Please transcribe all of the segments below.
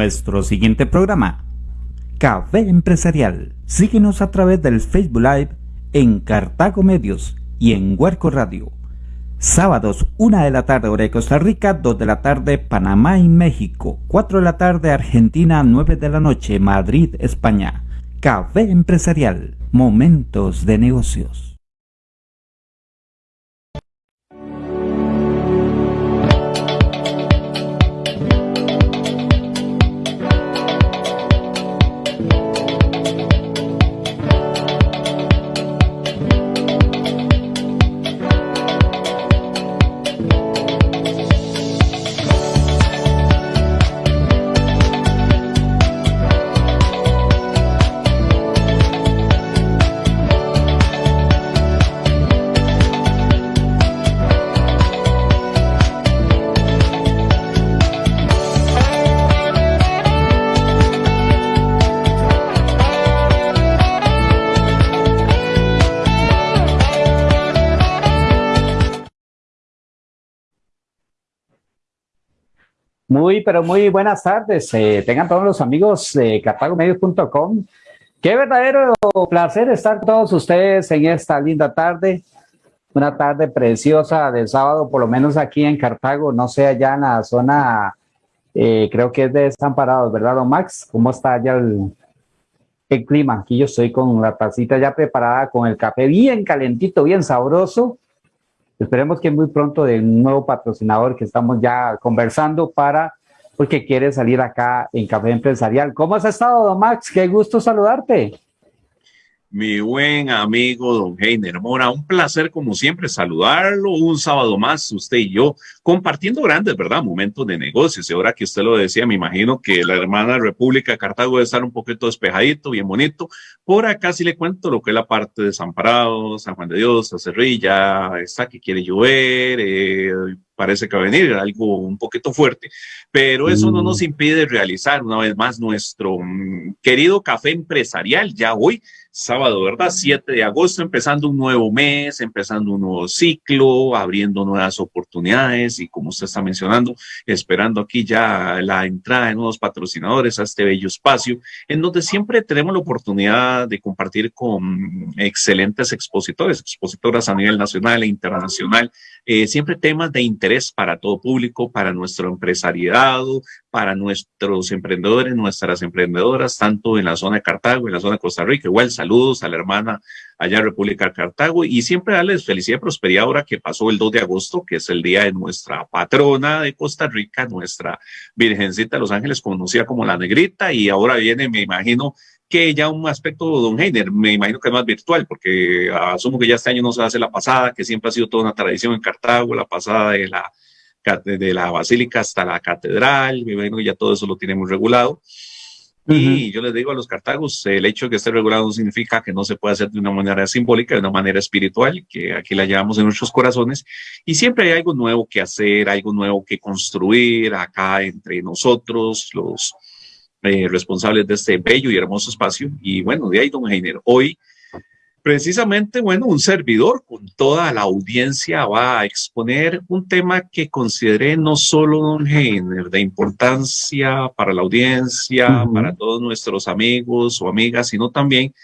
Nuestro siguiente programa, Café Empresarial. Síguenos a través del Facebook Live en Cartago Medios y en Huerco Radio. Sábados, 1 de la tarde, hora de Costa Rica, 2 de la tarde, Panamá y México, 4 de la tarde, Argentina, 9 de la noche, Madrid, España. Café Empresarial, momentos de negocios. Muy, pero muy buenas tardes. Eh, tengan todos los amigos de cartagomedios.com. Qué verdadero placer estar todos ustedes en esta linda tarde. Una tarde preciosa de sábado, por lo menos aquí en Cartago, no sé, allá en la zona, eh, creo que es de Desamparados, ¿verdad, don Max? ¿Cómo está allá el, el clima? Aquí yo estoy con la tacita ya preparada, con el café bien calentito, bien sabroso Esperemos que muy pronto de un nuevo patrocinador que estamos ya conversando para, porque quiere salir acá en Café Empresarial. ¿Cómo has estado, Max? Qué gusto saludarte mi buen amigo don Heiner Mora. Un placer, como siempre, saludarlo un sábado más, usted y yo, compartiendo grandes, ¿verdad? Momentos de negocios. Y ahora que usted lo decía, me imagino que la hermana República de Cartago debe estar un poquito despejadito, bien bonito. Por acá sí le cuento lo que es la parte de San Parado, San Juan de Dios, Acerrilla, está que quiere llover, eh, parece que va a venir algo un poquito fuerte, pero eso no nos mm. impide realizar una vez más nuestro mm, querido café empresarial ya hoy sábado, ¿verdad? 7 de agosto, empezando un nuevo mes, empezando un nuevo ciclo, abriendo nuevas oportunidades y como usted está mencionando, esperando aquí ya la entrada de nuevos patrocinadores a este bello espacio, en donde siempre tenemos la oportunidad de compartir con excelentes expositores, expositoras a nivel nacional e internacional, eh, siempre temas de interés para todo público, para nuestro empresariado, para nuestros emprendedores, nuestras emprendedoras, tanto en la zona de Cartago, en la zona de Costa Rica. Igual saludos a la hermana allá en República de Cartago y siempre darles felicidad y prosperidad ahora que pasó el 2 de agosto, que es el día de nuestra patrona de Costa Rica, nuestra Virgencita de los Ángeles, conocida como la Negrita, y ahora viene, me imagino, que ya un aspecto, don Heiner, me imagino que es más virtual, porque asumo que ya este año no se hace la pasada, que siempre ha sido toda una tradición en Cartago, la pasada de la, de la basílica hasta la catedral, me imagino que ya todo eso lo tenemos regulado. Y yo les digo a los cartagos, el hecho de que esté regulado no significa que no se pueda hacer de una manera simbólica, de una manera espiritual, que aquí la llevamos en nuestros corazones. Y siempre hay algo nuevo que hacer, algo nuevo que construir acá entre nosotros, los eh, responsables de este bello y hermoso espacio. Y bueno, de ahí, don Heiner, hoy precisamente, bueno, un servidor con toda la audiencia va a exponer un tema que consideré no solo don Heiner de importancia para la audiencia, para todos nuestros amigos o amigas, sino también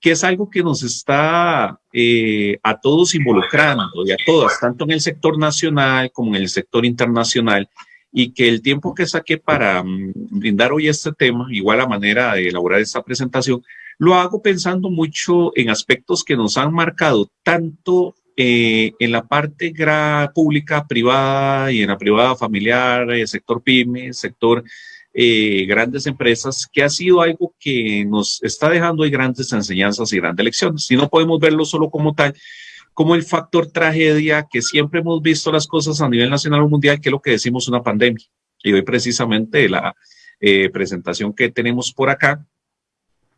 que es algo que nos está eh, a todos involucrando y a todas, tanto en el sector nacional como en el sector internacional, y que el tiempo que saqué para mm, brindar hoy este tema, igual a manera de elaborar esta presentación, lo hago pensando mucho en aspectos que nos han marcado tanto eh, en la parte pública, privada y en la privada familiar, el sector pyme, sector eh, grandes empresas, que ha sido algo que nos está dejando grandes enseñanzas y grandes lecciones. Si no podemos verlo solo como tal, como el factor tragedia que siempre hemos visto las cosas a nivel nacional o mundial, que es lo que decimos una pandemia. Y hoy precisamente la eh, presentación que tenemos por acá,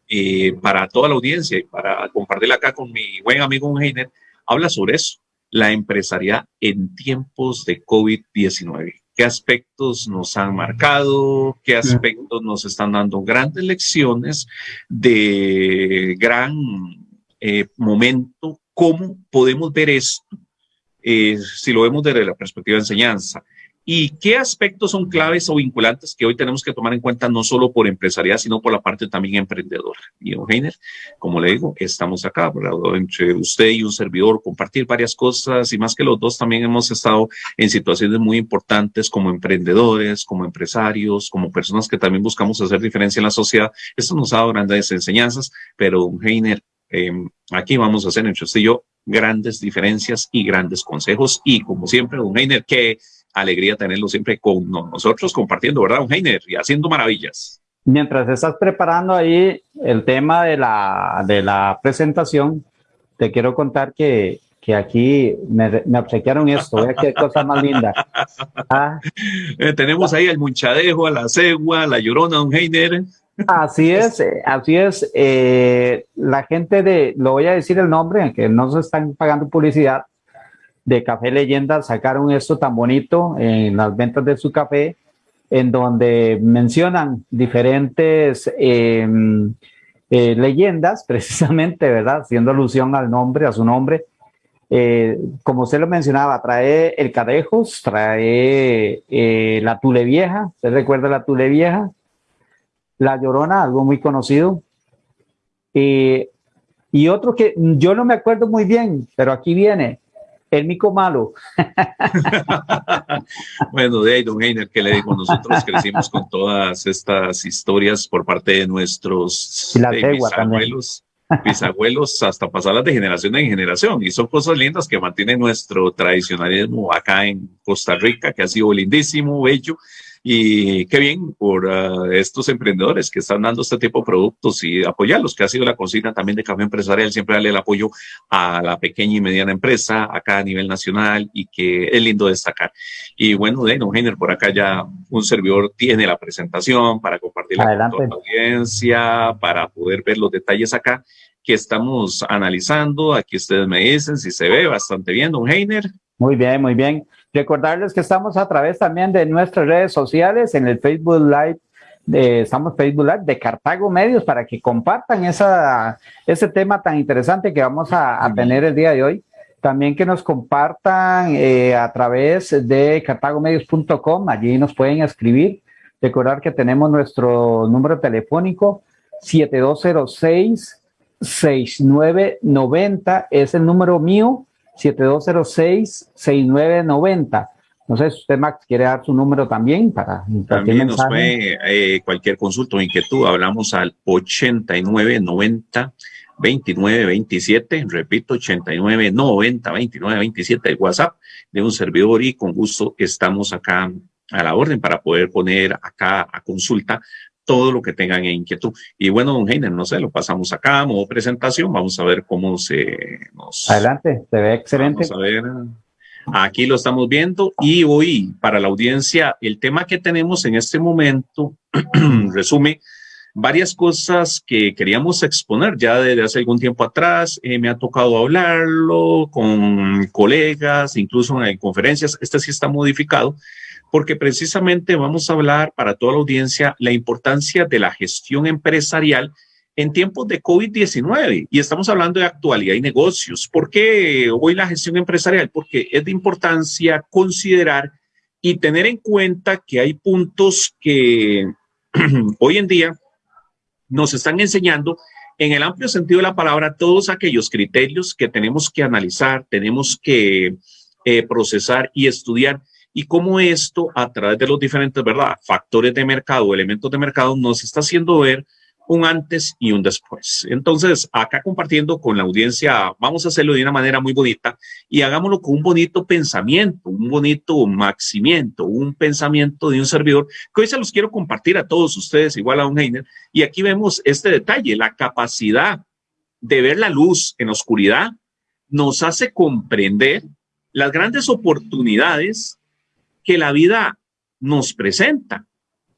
eh, para toda la audiencia y para compartirla acá con mi buen amigo Heiner, habla sobre eso, la empresarial en tiempos de COVID-19. ¿Qué aspectos nos han marcado? ¿Qué aspectos nos están dando grandes lecciones de gran eh, momento ¿Cómo podemos ver esto? Eh, si lo vemos desde la perspectiva de enseñanza, y qué aspectos son claves o vinculantes que hoy tenemos que tomar en cuenta no solo por empresarial, sino por la parte también emprendedora. Y Eugenio, como le digo, estamos acá, entre usted y un servidor, compartir varias cosas y más que los dos también hemos estado en situaciones muy importantes como emprendedores, como empresarios, como personas que también buscamos hacer diferencia en la sociedad. Esto nos ha dado grandes enseñanzas, pero Heiner, eh, aquí vamos a hacer entre usted y yo grandes diferencias y grandes consejos. Y como siempre, don Heiner, qué alegría tenerlo siempre con nosotros compartiendo, ¿verdad, don Heiner? Y haciendo maravillas. Mientras estás preparando ahí el tema de la, de la presentación, te quiero contar que, que aquí me, me obsequiaron esto. Vea qué cosa más linda. Ah. Eh, tenemos ahí al munchadejo, a la cegua, a la llorona, don Heiner. Así es, eh, así es. Eh, la gente de, lo voy a decir el nombre, que no se están pagando publicidad, de Café Leyenda sacaron esto tan bonito en las ventas de su café, en donde mencionan diferentes em, eh, leyendas, precisamente, ¿verdad? Haciendo alusión al nombre, a su nombre. como usted lo mencionaba, trae el Cadejos, trae la Tule Vieja, ¿usted recuerda la Tule Vieja? La Llorona, algo muy conocido. Eh, y otro que yo no me acuerdo muy bien, pero aquí viene, el mico malo. bueno, de ahí, don Heiner, que le digo, nosotros crecimos con todas estas historias por parte de nuestros bisabuelos, bisabuelos, hasta pasarlas de generación en generación. Y son cosas lindas que mantienen nuestro tradicionalismo acá en Costa Rica, que ha sido lindísimo, bello. Y qué bien por uh, estos emprendedores que están dando este tipo de productos y apoyarlos, que ha sido la consigna también de Café Empresarial, siempre darle el apoyo a la pequeña y mediana empresa acá a nivel nacional y que es lindo destacar. Y bueno, de Heiner, por acá ya un servidor tiene la presentación para compartirla con la audiencia, para poder ver los detalles acá que estamos analizando. Aquí ustedes me dicen si se ve bastante bien, don Heiner. Muy bien, muy bien. Recordarles que estamos a través también de nuestras redes sociales, en el Facebook Live, de, estamos Facebook Live de Cartago Medios para que compartan esa, ese tema tan interesante que vamos a, tener el día de hoy. También que nos compartan eh, a través de cartagomedios.com, allí nos pueden escribir. Recordar que tenemos nuestro número telefónico 7206 6990 es el número mío 7206-6990. No sé si usted, Max, quiere dar su número también para También nos fue eh, cualquier consulta o inquietud. Hablamos al 8990 2927, repito, 8990 2927 de WhatsApp de un servidor y con gusto estamos acá a la orden para poder poner acá a consulta todo lo que tengan en inquietud. Y bueno, don Heiner, no sé, lo pasamos acá, modo presentación, vamos a ver cómo se nos... Adelante, se ve excelente. Vamos a ver, aquí lo estamos viendo y hoy para la audiencia, el tema que tenemos en este momento resume varias cosas que queríamos exponer ya desde hace algún tiempo atrás. Eh, me ha tocado hablarlo con colegas, incluso en conferencias. Este sí está modificado porque precisamente vamos a hablar para toda la audiencia la importancia de la gestión empresarial en tiempos de COVID-19 y estamos hablando de actualidad y negocios. ¿Por qué hoy la gestión empresarial? Porque es de importancia considerar y tener en cuenta que hay puntos que hoy en día nos están enseñando en el amplio sentido de la palabra todos aquellos criterios que tenemos que analizar, tenemos que eh, procesar y estudiar y cómo esto a través de los diferentes ¿verdad? factores de mercado, elementos de mercado, nos está haciendo ver un antes y un después. Entonces, acá compartiendo con la audiencia, vamos a hacerlo de una manera muy bonita y hagámoslo con un bonito pensamiento, un bonito maximiento, un pensamiento de un servidor que hoy se los quiero compartir a todos ustedes, igual a un Heiner. Y aquí vemos este detalle, la capacidad de ver la luz en la oscuridad nos hace comprender las grandes oportunidades que la vida nos presenta.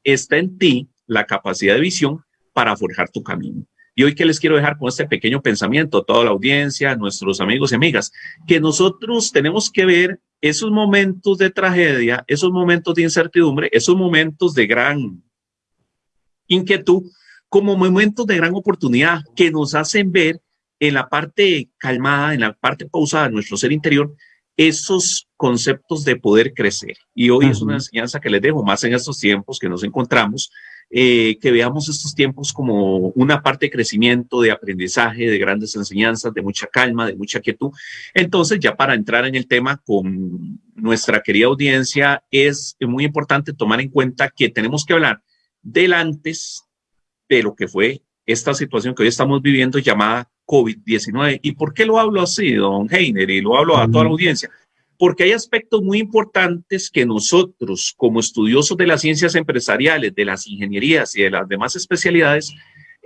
Está en ti la capacidad de visión para forjar tu camino. Y hoy que les quiero dejar con este pequeño pensamiento, toda la audiencia, nuestros amigos y amigas, que nosotros tenemos que ver esos momentos de tragedia, esos momentos de incertidumbre, esos momentos de gran inquietud, como momentos de gran oportunidad que nos hacen ver en la parte calmada, en la parte pausada de nuestro ser interior, esos conceptos de poder crecer. Y hoy es una enseñanza que les dejo más en estos tiempos que nos encontramos, eh, que veamos estos tiempos como una parte de crecimiento, de aprendizaje, de grandes enseñanzas, de mucha calma, de mucha quietud. Entonces, ya para entrar en el tema con nuestra querida audiencia, es muy importante tomar en cuenta que tenemos que hablar del antes de lo que fue esta situación que hoy estamos viviendo llamada COVID-19. ¿Y por qué lo hablo así, don Heiner? Y lo hablo a toda la audiencia porque hay aspectos muy importantes que nosotros, como estudiosos de las ciencias empresariales, de las ingenierías y de las demás especialidades,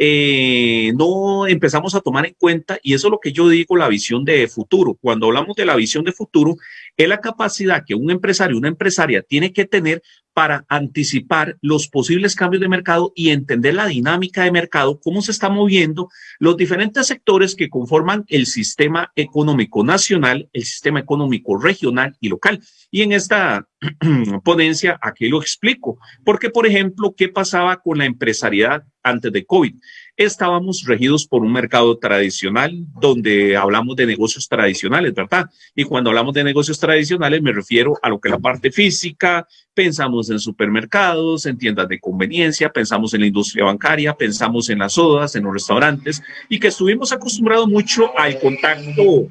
eh, no empezamos a tomar en cuenta, y eso es lo que yo digo, la visión de futuro. Cuando hablamos de la visión de futuro, es la capacidad que un empresario, una empresaria tiene que tener para anticipar los posibles cambios de mercado y entender la dinámica de mercado, cómo se está moviendo los diferentes sectores que conforman el sistema económico nacional, el sistema económico regional y local. Y en esta ponencia aquí lo explico, porque por ejemplo, ¿qué pasaba con la empresariedad antes de COVID? Estábamos regidos por un mercado tradicional donde hablamos de negocios tradicionales, ¿verdad? Y cuando hablamos de negocios tradicionales me refiero a lo que es la parte física, pensamos en supermercados, en tiendas de conveniencia, pensamos en la industria bancaria, pensamos en las sodas, en los restaurantes y que estuvimos acostumbrados mucho al contacto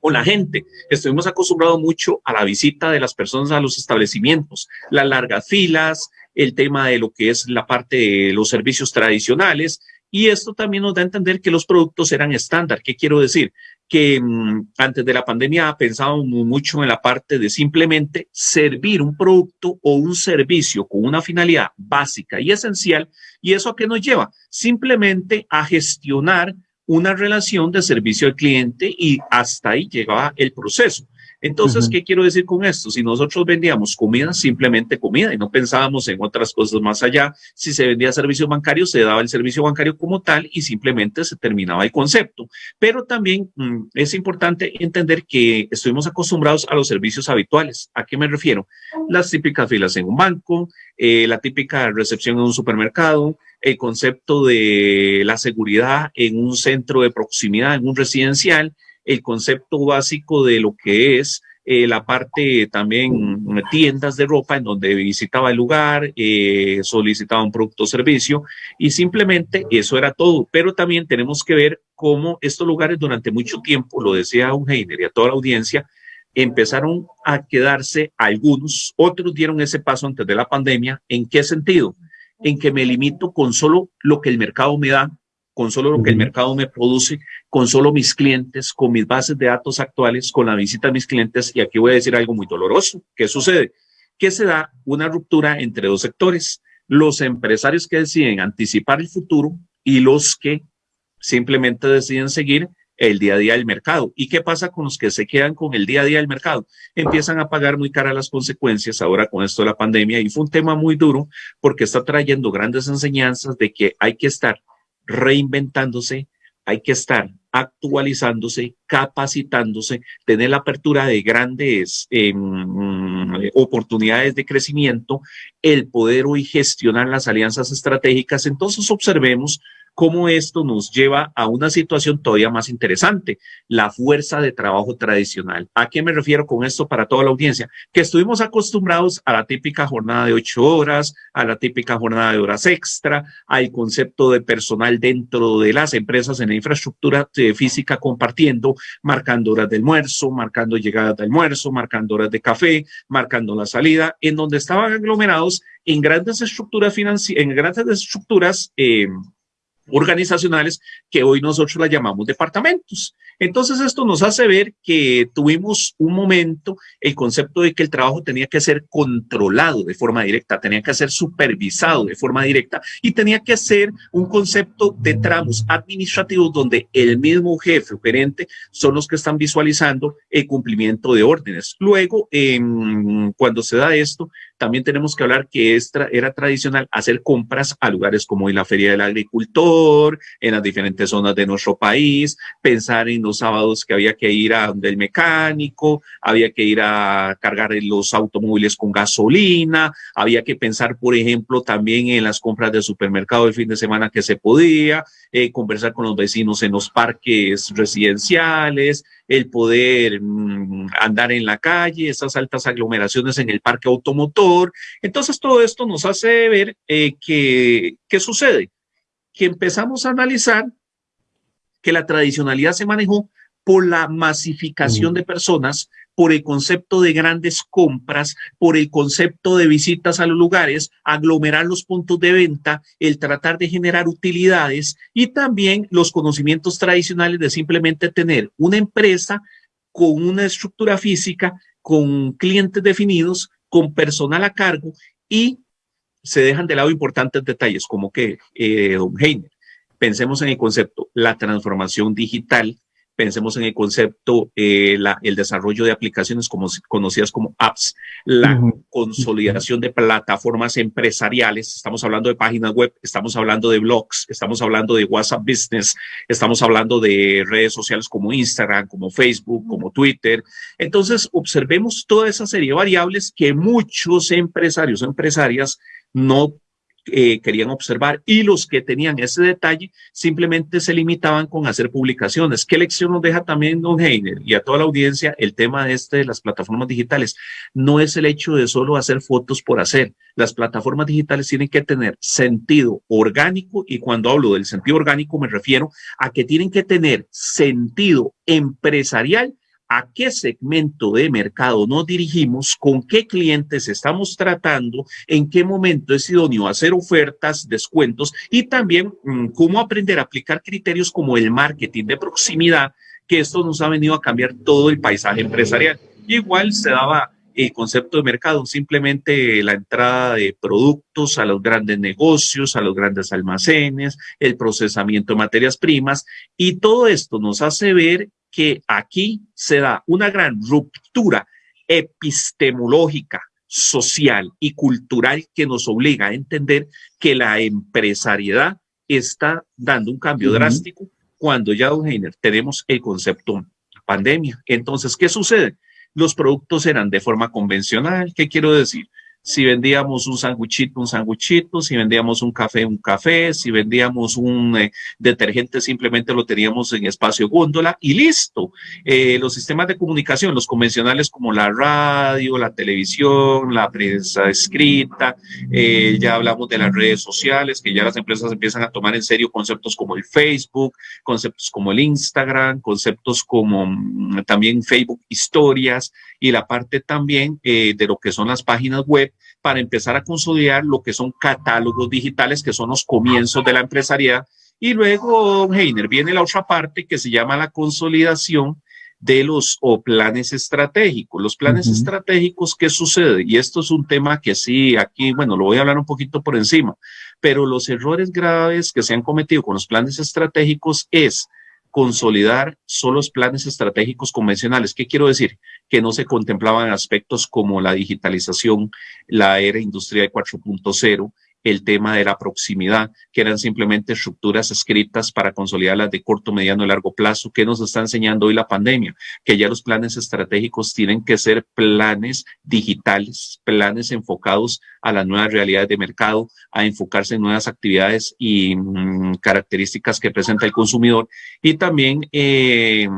con la gente. Estuvimos acostumbrados mucho a la visita de las personas a los establecimientos, las largas filas, el tema de lo que es la parte de los servicios tradicionales. Y esto también nos da a entender que los productos eran estándar. ¿Qué quiero decir? Que mm, antes de la pandemia pensábamos mucho en la parte de simplemente servir un producto o un servicio con una finalidad básica y esencial. ¿Y eso a qué nos lleva? Simplemente a gestionar una relación de servicio al cliente y hasta ahí llegaba el proceso. Entonces, ¿qué quiero decir con esto? Si nosotros vendíamos comida, simplemente comida y no pensábamos en otras cosas más allá, si se vendía servicio bancario, se daba el servicio bancario como tal y simplemente se terminaba el concepto. Pero también mm, es importante entender que estuvimos acostumbrados a los servicios habituales. ¿A qué me refiero? Las típicas filas en un banco, eh, la típica recepción en un supermercado, el concepto de la seguridad en un centro de proximidad, en un residencial, el concepto básico de lo que es eh, la parte también tiendas de ropa en donde visitaba el lugar, eh, solicitaba un producto o servicio y simplemente eso era todo. Pero también tenemos que ver cómo estos lugares durante mucho tiempo, lo decía Eugenio y a toda la audiencia, empezaron a quedarse algunos, otros dieron ese paso antes de la pandemia. ¿En qué sentido? En que me limito con solo lo que el mercado me da, con solo lo que el mercado me produce, con solo mis clientes, con mis bases de datos actuales, con la visita de mis clientes. Y aquí voy a decir algo muy doloroso. ¿Qué sucede? Que se da una ruptura entre dos sectores. Los empresarios que deciden anticipar el futuro y los que simplemente deciden seguir el día a día del mercado. ¿Y qué pasa con los que se quedan con el día a día del mercado? Empiezan a pagar muy cara las consecuencias ahora con esto de la pandemia y fue un tema muy duro porque está trayendo grandes enseñanzas de que hay que estar reinventándose, hay que estar actualizándose, capacitándose, tener la apertura de grandes em, oportunidades de crecimiento, el poder hoy gestionar las alianzas estratégicas. Entonces observemos cómo esto nos lleva a una situación todavía más interesante, la fuerza de trabajo tradicional. ¿A qué me refiero con esto para toda la audiencia? Que estuvimos acostumbrados a la típica jornada de ocho horas, a la típica jornada de horas extra, al concepto de personal dentro de las empresas en la infraestructura eh, física compartiendo, marcando horas de almuerzo, marcando llegadas de almuerzo, marcando horas de café, marcando la salida, en donde estaban aglomerados en grandes estructuras financieras, en grandes estructuras eh, organizacionales que hoy nosotros las llamamos departamentos. Entonces esto nos hace ver que tuvimos un momento el concepto de que el trabajo tenía que ser controlado de forma directa, tenía que ser supervisado de forma directa y tenía que ser un concepto de tramos administrativos donde el mismo jefe o gerente son los que están visualizando el cumplimiento de órdenes. Luego, cuando se da esto, también tenemos que hablar que era tradicional hacer compras a lugares como en la Feria del Agricultor, en las diferentes zonas de nuestro país, pensar en los sábados que había que ir a donde el mecánico, había que ir a cargar los automóviles con gasolina, había que pensar, por ejemplo, también en las compras de supermercado el fin de semana que se podía, eh, conversar con los vecinos en los parques residenciales, el poder mm, andar en la calle, esas altas aglomeraciones en el parque automotor. Entonces todo esto nos hace ver eh, que, ¿qué sucede? Que empezamos a analizar que la tradicionalidad se manejó por la masificación de personas, por el concepto de grandes compras, por el concepto de visitas a los lugares, aglomerar los puntos de venta, el tratar de generar utilidades y también los conocimientos tradicionales de simplemente tener una empresa con una estructura física, con clientes definidos, con personal a cargo y se dejan de lado importantes detalles como que, eh, don Heiner, pensemos en el concepto, la transformación digital, pensemos en el concepto, eh, el desarrollo de aplicaciones como, conocidas como apps, la consolidación de plataformas empresariales, estamos hablando de páginas web, estamos hablando de blogs, estamos hablando de WhatsApp Business, estamos hablando de redes sociales como Instagram, como Facebook, como Twitter. Entonces, observemos toda esa serie de variables que muchos empresarios o empresarias no eh, querían observar y los que tenían ese detalle simplemente se limitaban con hacer publicaciones. ¿Qué lección nos deja también Don Heiner y a toda la audiencia el tema de, este, de las plataformas digitales? No es el hecho de solo hacer fotos por hacer. Las plataformas digitales tienen que tener sentido orgánico y cuando hablo del sentido orgánico me refiero a que tienen que tener sentido empresarial a qué segmento de mercado nos dirigimos, con qué clientes estamos tratando, en qué momento es idóneo hacer ofertas, descuentos y también mm, cómo aprender a aplicar criterios como el marketing de proximidad, que esto nos ha venido a cambiar todo el paisaje empresarial. Igual se daba el concepto de mercado, simplemente la entrada de productos a los grandes negocios, a los grandes almacenes, el procesamiento de materias primas y todo esto nos hace ver que aquí se da una gran ruptura epistemológica, social y cultural que nos obliga a entender que la empresariedad está dando un cambio drástico cuando ya, don Heiner, tenemos el concepto pandemia. Entonces, ¿qué sucede? Los productos eran de forma convencional. ¿Qué quiero decir? Si vendíamos un sanguchito, un sanguchito, si vendíamos un café, un café, si vendíamos un eh, detergente, simplemente lo teníamos en espacio góndola y listo. Eh, los sistemas de comunicación, los convencionales como la radio, la televisión, la prensa escrita, eh, ya hablamos de las redes sociales, que ya las empresas empiezan a tomar en serio conceptos como el Facebook, conceptos como el Instagram, conceptos como mm, también Facebook historias y la parte también de lo que son las páginas web para empezar a consolidar lo que son catálogos digitales, que son los comienzos de la empresariedad. Y luego, Heiner, viene la otra parte que se llama la consolidación de los o planes estratégicos. Los planes estratégicos, ¿qué sucede? Y esto es un tema que sí, aquí, bueno, lo voy a hablar un poquito por encima, pero los errores graves que se han cometido con los planes estratégicos es consolidar solo los planes estratégicos convencionales. ¿Qué quiero decir? Que no se contemplaban aspectos como la digitalización, la era industrial 4.0, el tema de la proximidad, que eran simplemente estructuras escritas para consolidarlas de corto, mediano y largo plazo. ¿Qué nos está enseñando hoy la pandemia? Que ya los planes estratégicos tienen que ser planes digitales, planes enfocados a las nuevas realidades de mercado, a enfocarse en nuevas actividades y mm, características que presenta el consumidor y también eh,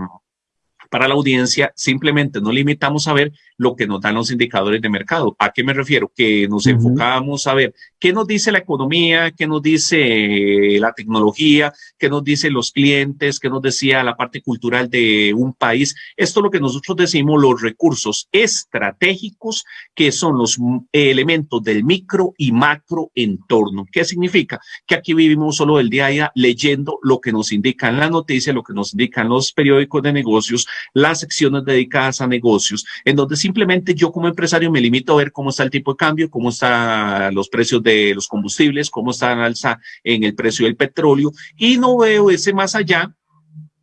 para la audiencia, simplemente no limitamos a ver lo que nos dan los indicadores de mercado. ¿A qué me refiero? Que nos enfocamos a ver qué nos dice la economía, qué nos dice la tecnología, qué nos dicen los clientes, qué nos decía la parte cultural de un país. Esto es lo que nosotros decimos los recursos estratégicos, que son los elementos del micro y macro entorno. ¿Qué significa? Que aquí vivimos solo el día a día leyendo lo que nos indican las noticias, lo que nos indican los periódicos de negocios, las secciones dedicadas a negocios, en donde simplemente yo como empresario me limito a ver cómo está el tipo de cambio, cómo están los precios de los combustibles, cómo está en alza en el precio del petróleo y no veo ese más allá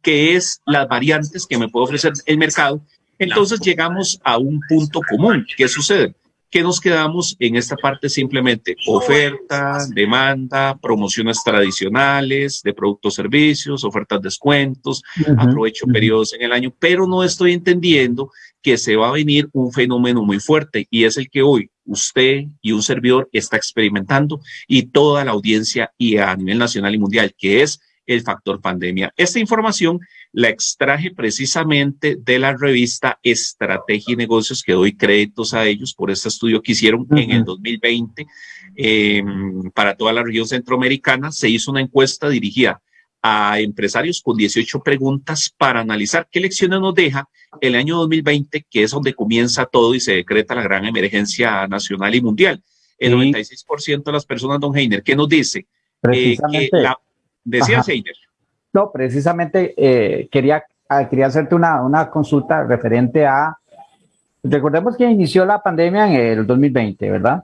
que es las variantes que me puede ofrecer el mercado. Entonces llegamos a un punto común. ¿Qué sucede? Que nos quedamos en esta parte simplemente oferta, demanda, promociones tradicionales de productos, servicios, ofertas, descuentos, aprovecho periodos en el año, pero no estoy entendiendo que se va a venir un fenómeno muy fuerte y es el que hoy usted y un servidor está experimentando y toda la audiencia y a nivel nacional y mundial, que es el factor pandemia. Esta información la extraje precisamente de la revista Estrategia y Negocios, que doy créditos a ellos por este estudio que hicieron en el 2020 em, para toda la región centroamericana. Se hizo una encuesta dirigida a empresarios con 18 preguntas para analizar qué lecciones nos deja el año 2020, que es donde comienza todo y se decreta la gran emergencia nacional y mundial. El 96% de las personas, don Heiner, ¿qué nos dice? Eh, que la, decía Heiner. No, precisamente eh, quería, ah, quería hacerte una, una consulta referente a, recordemos que inició la pandemia en el 2020, ¿verdad?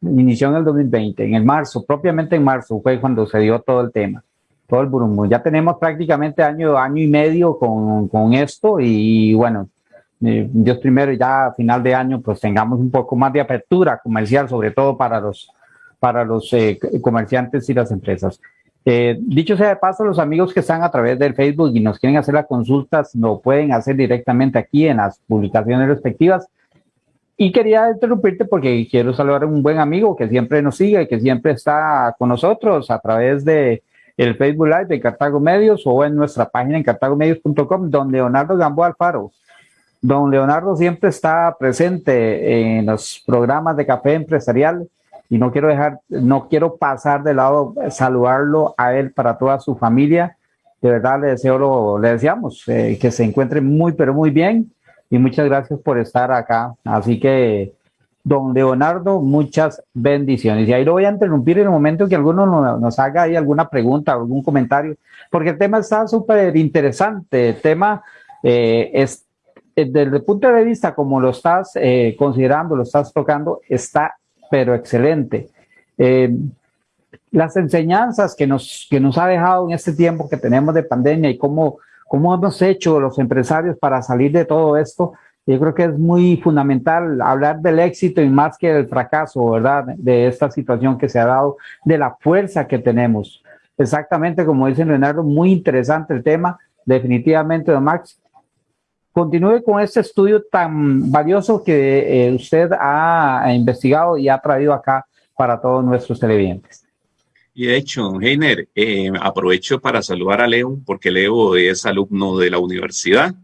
Inició en el 2020, en el marzo, propiamente en marzo fue cuando se dio todo el tema todo el burumbo. Ya tenemos prácticamente año, año y medio con, con esto y bueno, eh, Dios primero ya a final de año pues tengamos un poco más de apertura comercial, sobre todo para los, para los eh, comerciantes y las empresas. Eh, dicho sea de paso, los amigos que están a través del Facebook y nos quieren hacer las consultas, lo pueden hacer directamente aquí en las publicaciones respectivas. Y quería interrumpirte porque quiero saludar a un buen amigo que siempre nos sigue y que siempre está con nosotros a través de el Facebook Live de Cartago Medios o en nuestra página en cartagomedios.com, don Leonardo Gamboa Alfaro. Don Leonardo siempre está presente en los programas de café empresarial y no quiero dejar, no quiero pasar de lado saludarlo a él para toda su familia. De verdad le deseo, lo, le deseamos eh, que se encuentre muy, pero muy bien y muchas gracias por estar acá. Así que Don Leonardo, muchas bendiciones. Y ahí lo voy a interrumpir en el momento que alguno nos haga ahí alguna pregunta, algún comentario, porque el tema está súper interesante. El tema eh, es, eh, desde el punto de vista como lo estás eh, considerando, lo estás tocando, está pero excelente. las enseñanzas que nos, que nos ha dejado en este tiempo que tenemos de pandemia y cómo, cómo hemos hecho los empresarios para salir de todo esto, yo creo que es muy fundamental hablar del éxito y más que del fracaso, ¿verdad? De esta situación que se ha dado, de la fuerza que tenemos. Exactamente como dice Leonardo, muy interesante el tema, definitivamente, don Max. Continúe con este estudio tan valioso que eh, usted ha investigado y ha traído acá para todos nuestros televidentes. Y de hecho, Heiner, eh, aprovecho para saludar a Leo, porque Leo es alumno de la universidad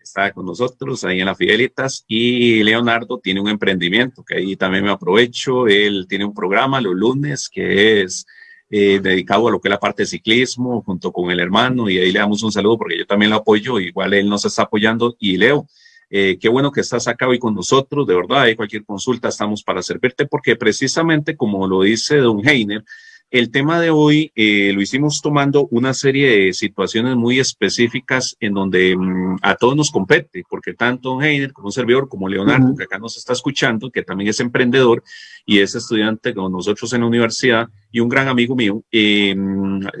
está con nosotros ahí en las Fidelitas y Leonardo tiene un emprendimiento que ahí también me aprovecho. Él tiene un programa los lunes que es eh, dedicado a lo que es la parte de ciclismo junto con el hermano y ahí le damos un saludo porque yo también lo apoyo, igual él nos está apoyando y Leo. Eh, qué bueno que estás acá hoy con nosotros, de verdad, hay cualquier consulta, estamos para servirte, porque precisamente como lo dice Don Heiner, el tema de hoy eh, lo hicimos tomando una serie de situaciones muy específicas en donde mm, a todos nos compete, porque tanto Heiner como un servidor, como Leonardo, que acá nos está escuchando, que también es emprendedor y es estudiante con nosotros en la universidad, y un gran amigo mío, eh,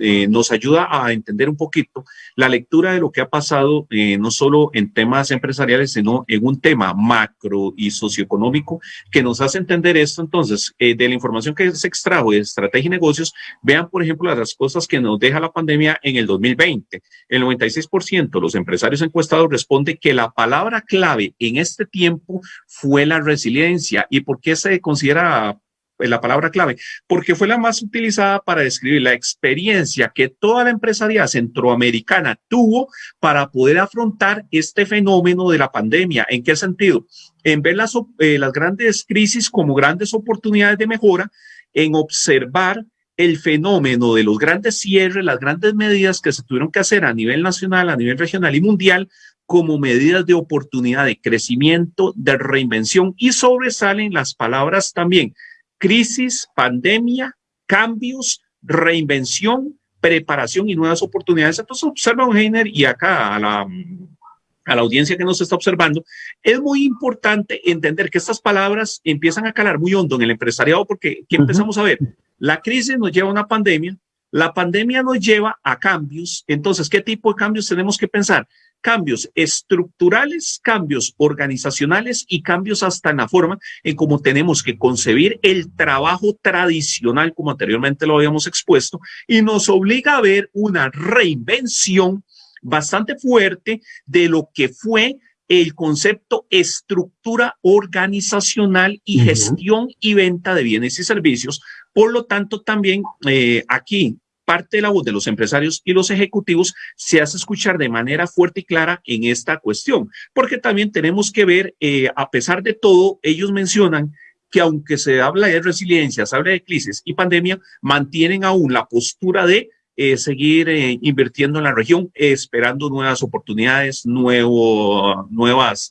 eh, nos ayuda a entender un poquito la lectura de lo que ha pasado, eh, no solo en temas empresariales, sino en un tema macro y socioeconómico que nos hace entender esto. Entonces, de la información que se extrajo de estrategia y negocios, vean, por ejemplo, las cosas que nos deja la pandemia en el 2020. El 96% de los empresarios encuestados responde que la palabra clave en este tiempo fue la resiliencia. ¿Y por qué se considera la palabra clave, porque fue la más utilizada para describir la experiencia que toda la empresarial centroamericana tuvo para poder afrontar este fenómeno de la pandemia. ¿En qué sentido? En ver las, eh, las grandes crisis como grandes oportunidades de mejora, en observar el fenómeno de los grandes cierres, las grandes medidas que se tuvieron que hacer a nivel nacional, a nivel regional y mundial como medidas de oportunidad de crecimiento, de reinvención y sobresalen las palabras también crisis, pandemia, cambios, reinvención, preparación y nuevas oportunidades. Entonces, observa un Heiner y acá a la, a la audiencia que nos está observando, es muy importante entender que estas palabras empiezan a calar muy hondo en el empresariado porque ¿qué empezamos a ver? La crisis nos lleva a una pandemia, la pandemia nos lleva a cambios. Entonces, ¿qué tipo de cambios tenemos que pensar? Cambios estructurales, cambios organizacionales y cambios hasta en la forma en cómo tenemos que concebir el trabajo tradicional, como anteriormente lo habíamos expuesto, y nos obliga a ver una reinvención bastante fuerte de lo que fue el concepto estructura organizacional y gestión y venta de bienes y servicios. Por lo tanto, también eh, aquí parte de la voz de los empresarios y los ejecutivos se hace escuchar de manera fuerte y clara en esta cuestión, porque también tenemos que ver, eh, a pesar de todo, ellos mencionan que aunque se habla de resiliencia, se habla de crisis y pandemia, mantienen aún la postura de eh, seguir eh, invirtiendo en la región, esperando nuevas oportunidades, nuevo, nuevas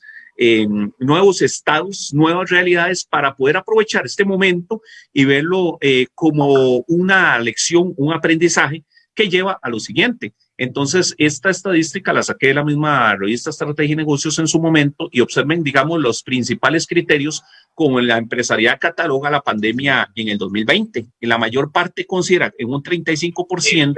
nuevos estados, nuevas realidades para poder aprovechar este momento y verlo eh, como una lección, un aprendizaje que lleva a lo siguiente. Entonces, esta estadística la saqué de la misma revista Estrategia y Negocios en su momento y observen, digamos, los principales criterios como la empresarial cataloga la pandemia en el 2020. En la mayor parte considera en un 35%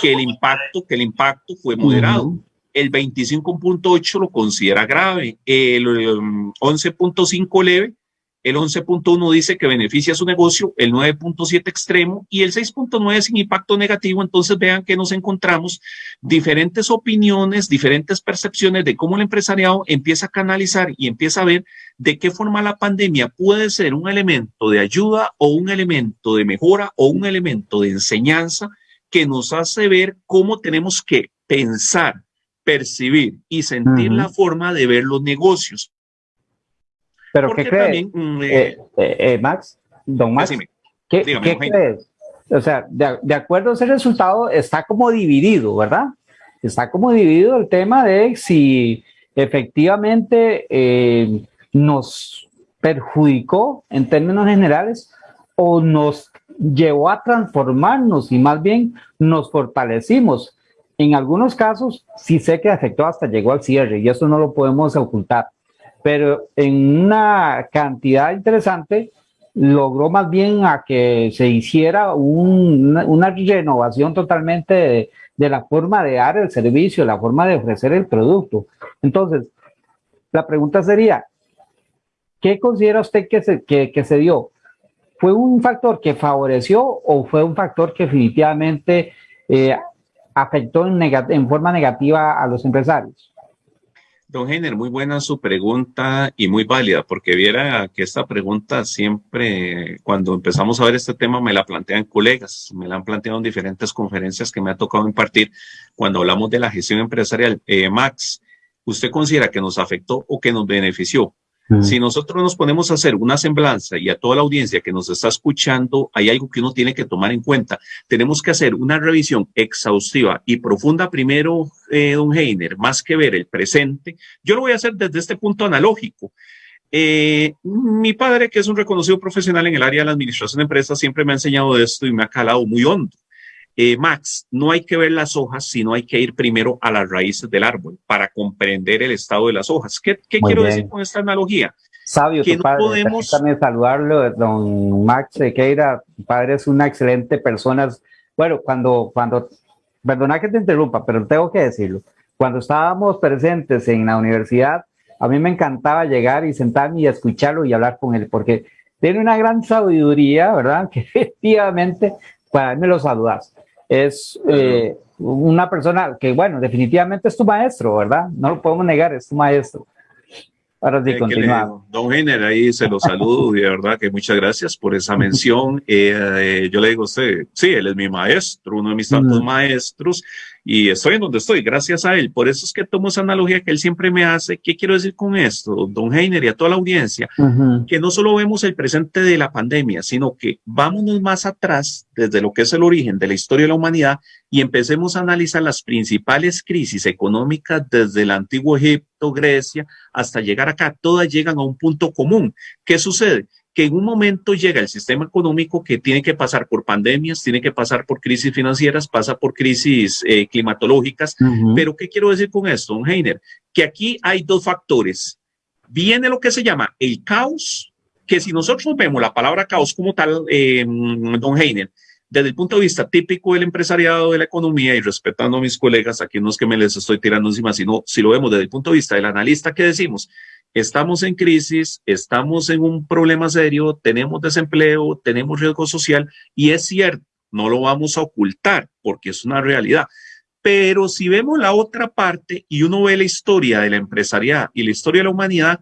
que el impacto, que el impacto fue moderado el 25.8 lo considera grave, el 11.5 um, leve, el 11.1 dice que beneficia su negocio, el 9.7 extremo y el 6.9 sin impacto negativo. Entonces vean que nos encontramos diferentes opiniones, diferentes percepciones de cómo el empresariado empieza a canalizar y empieza a ver de qué forma la pandemia puede ser un elemento de ayuda o un elemento de mejora o un elemento de enseñanza que nos hace ver cómo tenemos que pensar percibir y sentir la forma de ver los negocios. Pero ¿qué crees? Mm, eh, eh, eh, Max, don Max, ¿qué, crees? O sea, de, acuerdo a ese resultado, está como dividido, ¿verdad? Está como dividido el tema de si efectivamente nos perjudicó en términos generales o nos llevó a transformarnos y más bien nos fortalecimos en algunos casos sí sé que afectó hasta llegó al cierre y eso no lo podemos ocultar, pero en una cantidad interesante logró más bien a que se hiciera una, renovación totalmente de, la forma de dar el servicio, la forma de ofrecer el producto. Entonces, la pregunta sería, ¿qué considera usted que se, que se dio? ¿Fue un factor que favoreció o fue un factor que definitivamente eh, afectó en, forma negativa a los empresarios? Don Heiner, muy buena su pregunta y muy válida, porque viera que esta pregunta siempre, cuando empezamos a ver este tema, me la plantean colegas, me la han planteado en diferentes conferencias que me ha tocado impartir cuando hablamos de la gestión empresarial. Eh, Max, ¿usted considera que nos afectó o que nos benefició? Si nosotros nos ponemos a hacer una semblanza y a toda la audiencia que nos está escuchando, hay algo que uno tiene que tomar en cuenta. Tenemos que hacer una revisión exhaustiva y profunda primero, eh, don Heiner, más que ver el presente. Yo lo voy a hacer desde este punto analógico. Eh, mi padre, que es un reconocido profesional en el área de la administración de empresas, siempre me ha enseñado esto y me ha calado muy hondo. Eh, Max, no hay que ver las hojas, sino hay que ir primero a las raíces del árbol para comprender el estado de las hojas. ¿Qué, quiero decir con esta analogía? Sabio, que tu padre. Podemos... También saludarlo, don Max Sequeira. Tu padre es una excelente persona. Bueno, cuando, cuando, perdona que te interrumpa, pero tengo que decirlo. Cuando estábamos presentes en la universidad, a mí me encantaba llegar y sentarme y escucharlo y hablar con él, porque tiene una gran sabiduría, ¿verdad? Que efectivamente para mí me lo saludas es eh, una persona que, bueno, definitivamente es tu maestro, ¿verdad? No lo podemos negar, es tu maestro. Ahora sí, continuamos. Don Géner, ahí se lo saludo y de verdad que muchas gracias por esa mención. Eh, eh, yo le digo a usted, sí, él es mi maestro, uno de mis tantos maestros y estoy en donde estoy, gracias a él. Por eso es que tomo esa analogía que él siempre me hace. ¿Qué quiero decir con esto, don Heiner y a toda la audiencia? Que no solo vemos el presente de la pandemia, sino que vámonos más atrás desde lo que es el origen de la historia de la humanidad y empecemos a analizar las principales crisis económicas desde el antiguo Egipto, Grecia, hasta llegar acá. Todas llegan a un punto común. ¿Qué sucede? Que en un momento llega el sistema económico que tiene que pasar por pandemias, tiene que pasar por crisis financieras, pasa por crisis eh, climatológicas. Pero ¿qué quiero decir con esto, don Heiner? Que aquí hay dos factores. Viene lo que se llama el caos, que si nosotros vemos la palabra caos como tal, eh, don Heiner, desde el punto de vista típico del empresariado de la economía y respetando a mis colegas, aquí no es que me les estoy tirando encima, sino si lo vemos desde el punto de vista del analista que decimos, estamos en crisis, estamos en un problema serio, tenemos desempleo, tenemos riesgo social y es cierto, no lo vamos a ocultar porque es una realidad. Pero si vemos la otra parte y uno ve la historia de la empresariedad y la historia de la humanidad,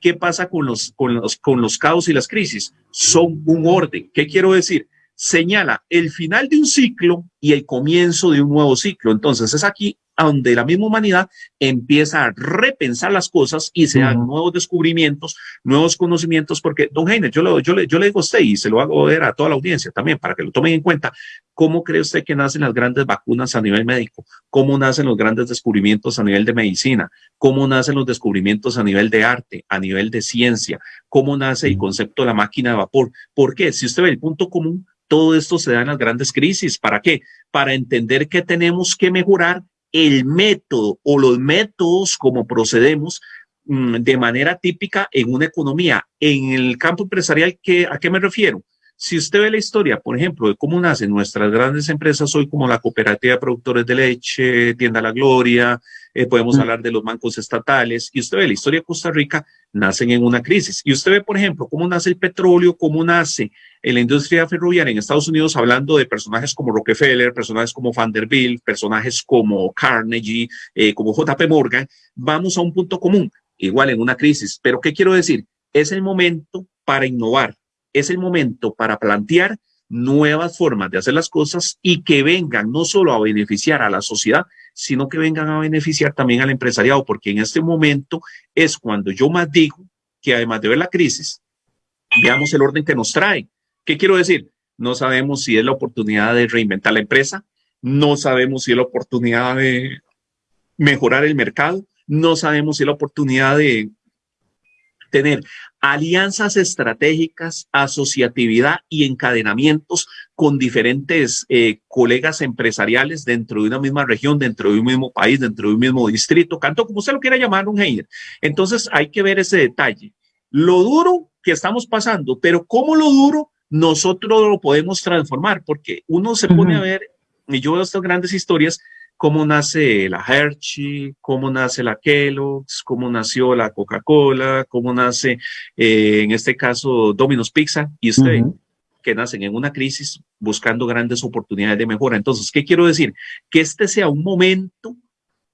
¿qué pasa con los, con los, con los caos y las crisis? Son un orden. ¿Qué quiero decir? señala el final de un ciclo y el comienzo de un nuevo ciclo. Entonces es aquí donde la misma humanidad empieza a repensar las cosas y se dan nuevos descubrimientos, nuevos conocimientos, porque, don Heiner, yo, le, yo, le, yo le digo a usted y se lo hago ver a toda la audiencia también para que lo tomen en cuenta, ¿cómo cree usted que nacen las grandes vacunas a nivel médico? ¿Cómo nacen los grandes descubrimientos a nivel de medicina? ¿Cómo nacen los descubrimientos a nivel de arte, a nivel de ciencia? ¿Cómo nace el concepto de la máquina de vapor? ¿Por qué? Si usted ve el punto común, todo esto se da en las grandes crisis. ¿Para qué? Para entender que tenemos que mejorar el método o los métodos como procedemos mm, de manera típica en una economía. En el campo empresarial, ¿qué, ¿a qué me refiero? Si usted ve la historia, por ejemplo, de cómo nacen nuestras grandes empresas hoy, como la Cooperativa de Productores de Leche, Tienda La Gloria, eh, podemos mm. hablar de los bancos estatales, y usted ve la historia de Costa Rica, nacen en una crisis. Y usted ve, por ejemplo, cómo nace el petróleo, cómo nace la industria ferroviaria en Estados Unidos, hablando de personajes como Rockefeller, personajes como Vanderbilt, personajes como Carnegie, eh, como JP Morgan, vamos a un punto común, igual en una crisis. Pero ¿qué quiero decir? Es el momento para innovar, es el momento para plantear nuevas formas de hacer las cosas y que vengan no solo a beneficiar a la sociedad, sino que vengan a beneficiar también al empresariado, porque en este momento es cuando yo más digo que además de ver la crisis, veamos el orden que nos trae. ¿Qué quiero decir? No sabemos si es la oportunidad de reinventar la empresa, no sabemos si es la oportunidad de mejorar el mercado, no sabemos si es la oportunidad de tener alianzas estratégicas, asociatividad y encadenamientos con diferentes eh, colegas empresariales dentro de una misma región, dentro de un mismo país, dentro de un mismo distrito, canto como usted lo quiera llamar, un Heiner. Entonces hay que ver ese detalle. Lo duro que estamos pasando, pero cómo lo duro nosotros lo podemos transformar, porque uno se pone a ver, y yo veo estas grandes historias, cómo nace la Hershey, cómo nace la Kellogg's, cómo nació la Coca-Cola, cómo nace, eh, en este caso, Domino's Pizza, y usted, que nacen en una crisis buscando grandes oportunidades de mejora. Entonces, ¿qué quiero decir? Que este sea un momento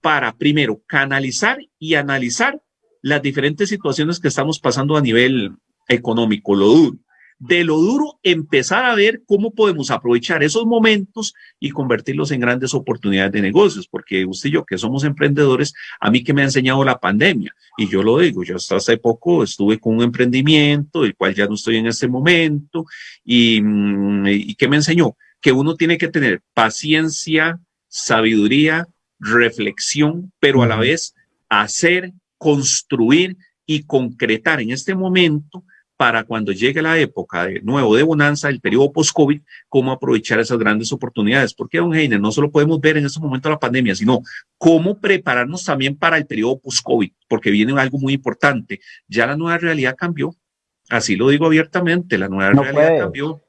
para, primero, canalizar y analizar las diferentes situaciones que estamos pasando a nivel económico, lo duro de lo duro, empezar a ver cómo podemos aprovechar esos momentos y convertirlos en grandes oportunidades de negocios, porque usted y yo que somos emprendedores, a mí que me ha enseñado la pandemia, y yo lo digo, yo hasta hace poco estuve con un emprendimiento, el cual ya no estoy en este momento, y, mm, y que me enseñó que uno tiene que tener paciencia, sabiduría, reflexión, pero a la vez hacer, construir y concretar en este momento para cuando llegue la época de nuevo de bonanza, el periodo post-COVID, cómo aprovechar esas grandes oportunidades. Porque, don Heiner, no solo podemos ver en este momento la pandemia, sino cómo prepararnos también para el periodo post-COVID, porque viene algo muy importante. Ya la nueva realidad cambió. Así lo digo abiertamente, la nueva realidad cambió.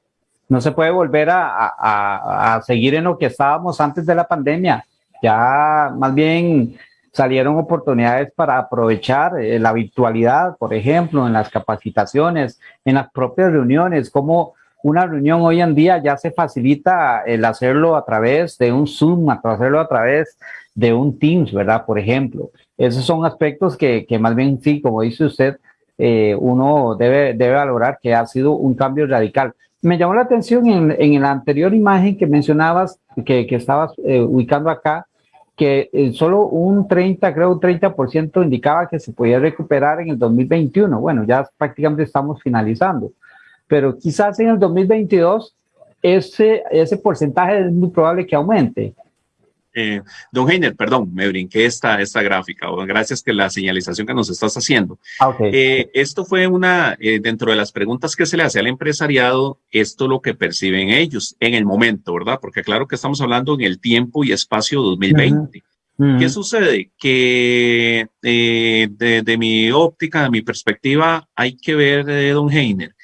No se puede volver a, a, a seguir en lo que estábamos antes de la pandemia. Ya más bien salieron oportunidades para aprovechar eh, la virtualidad, por ejemplo, en las capacitaciones, en las propias reuniones, como una reunión hoy en día ya se facilita el hacerlo a través de un Zoom, hacerlo a través de un Teams, ¿verdad? Por ejemplo, esos son aspectos que, que más bien sí, como dice usted, eh, uno debe, debe valorar que ha sido un cambio radical. Me llamó la atención en, en la anterior imagen que mencionabas, que, que estabas eh, ubicando acá, que eh, solo un 30, creo un 30% indicaba que se podía recuperar en el 2021. Bueno, ya prácticamente estamos finalizando, pero quizás en el 2022 ese, ese porcentaje es muy probable que aumente. Eh, don Heiner, perdón, me brinqué esta, esta gráfica. Gracias que la señalización que nos estás haciendo. Ah, eh, esto fue una, eh, dentro de las preguntas que se le hace al empresariado, esto lo que perciben ellos en el momento, ¿verdad? Porque claro que estamos hablando en el tiempo y espacio 2020. ¿Qué sucede? Que de, de, mi óptica, de mi perspectiva, hay que ver, don Heiner,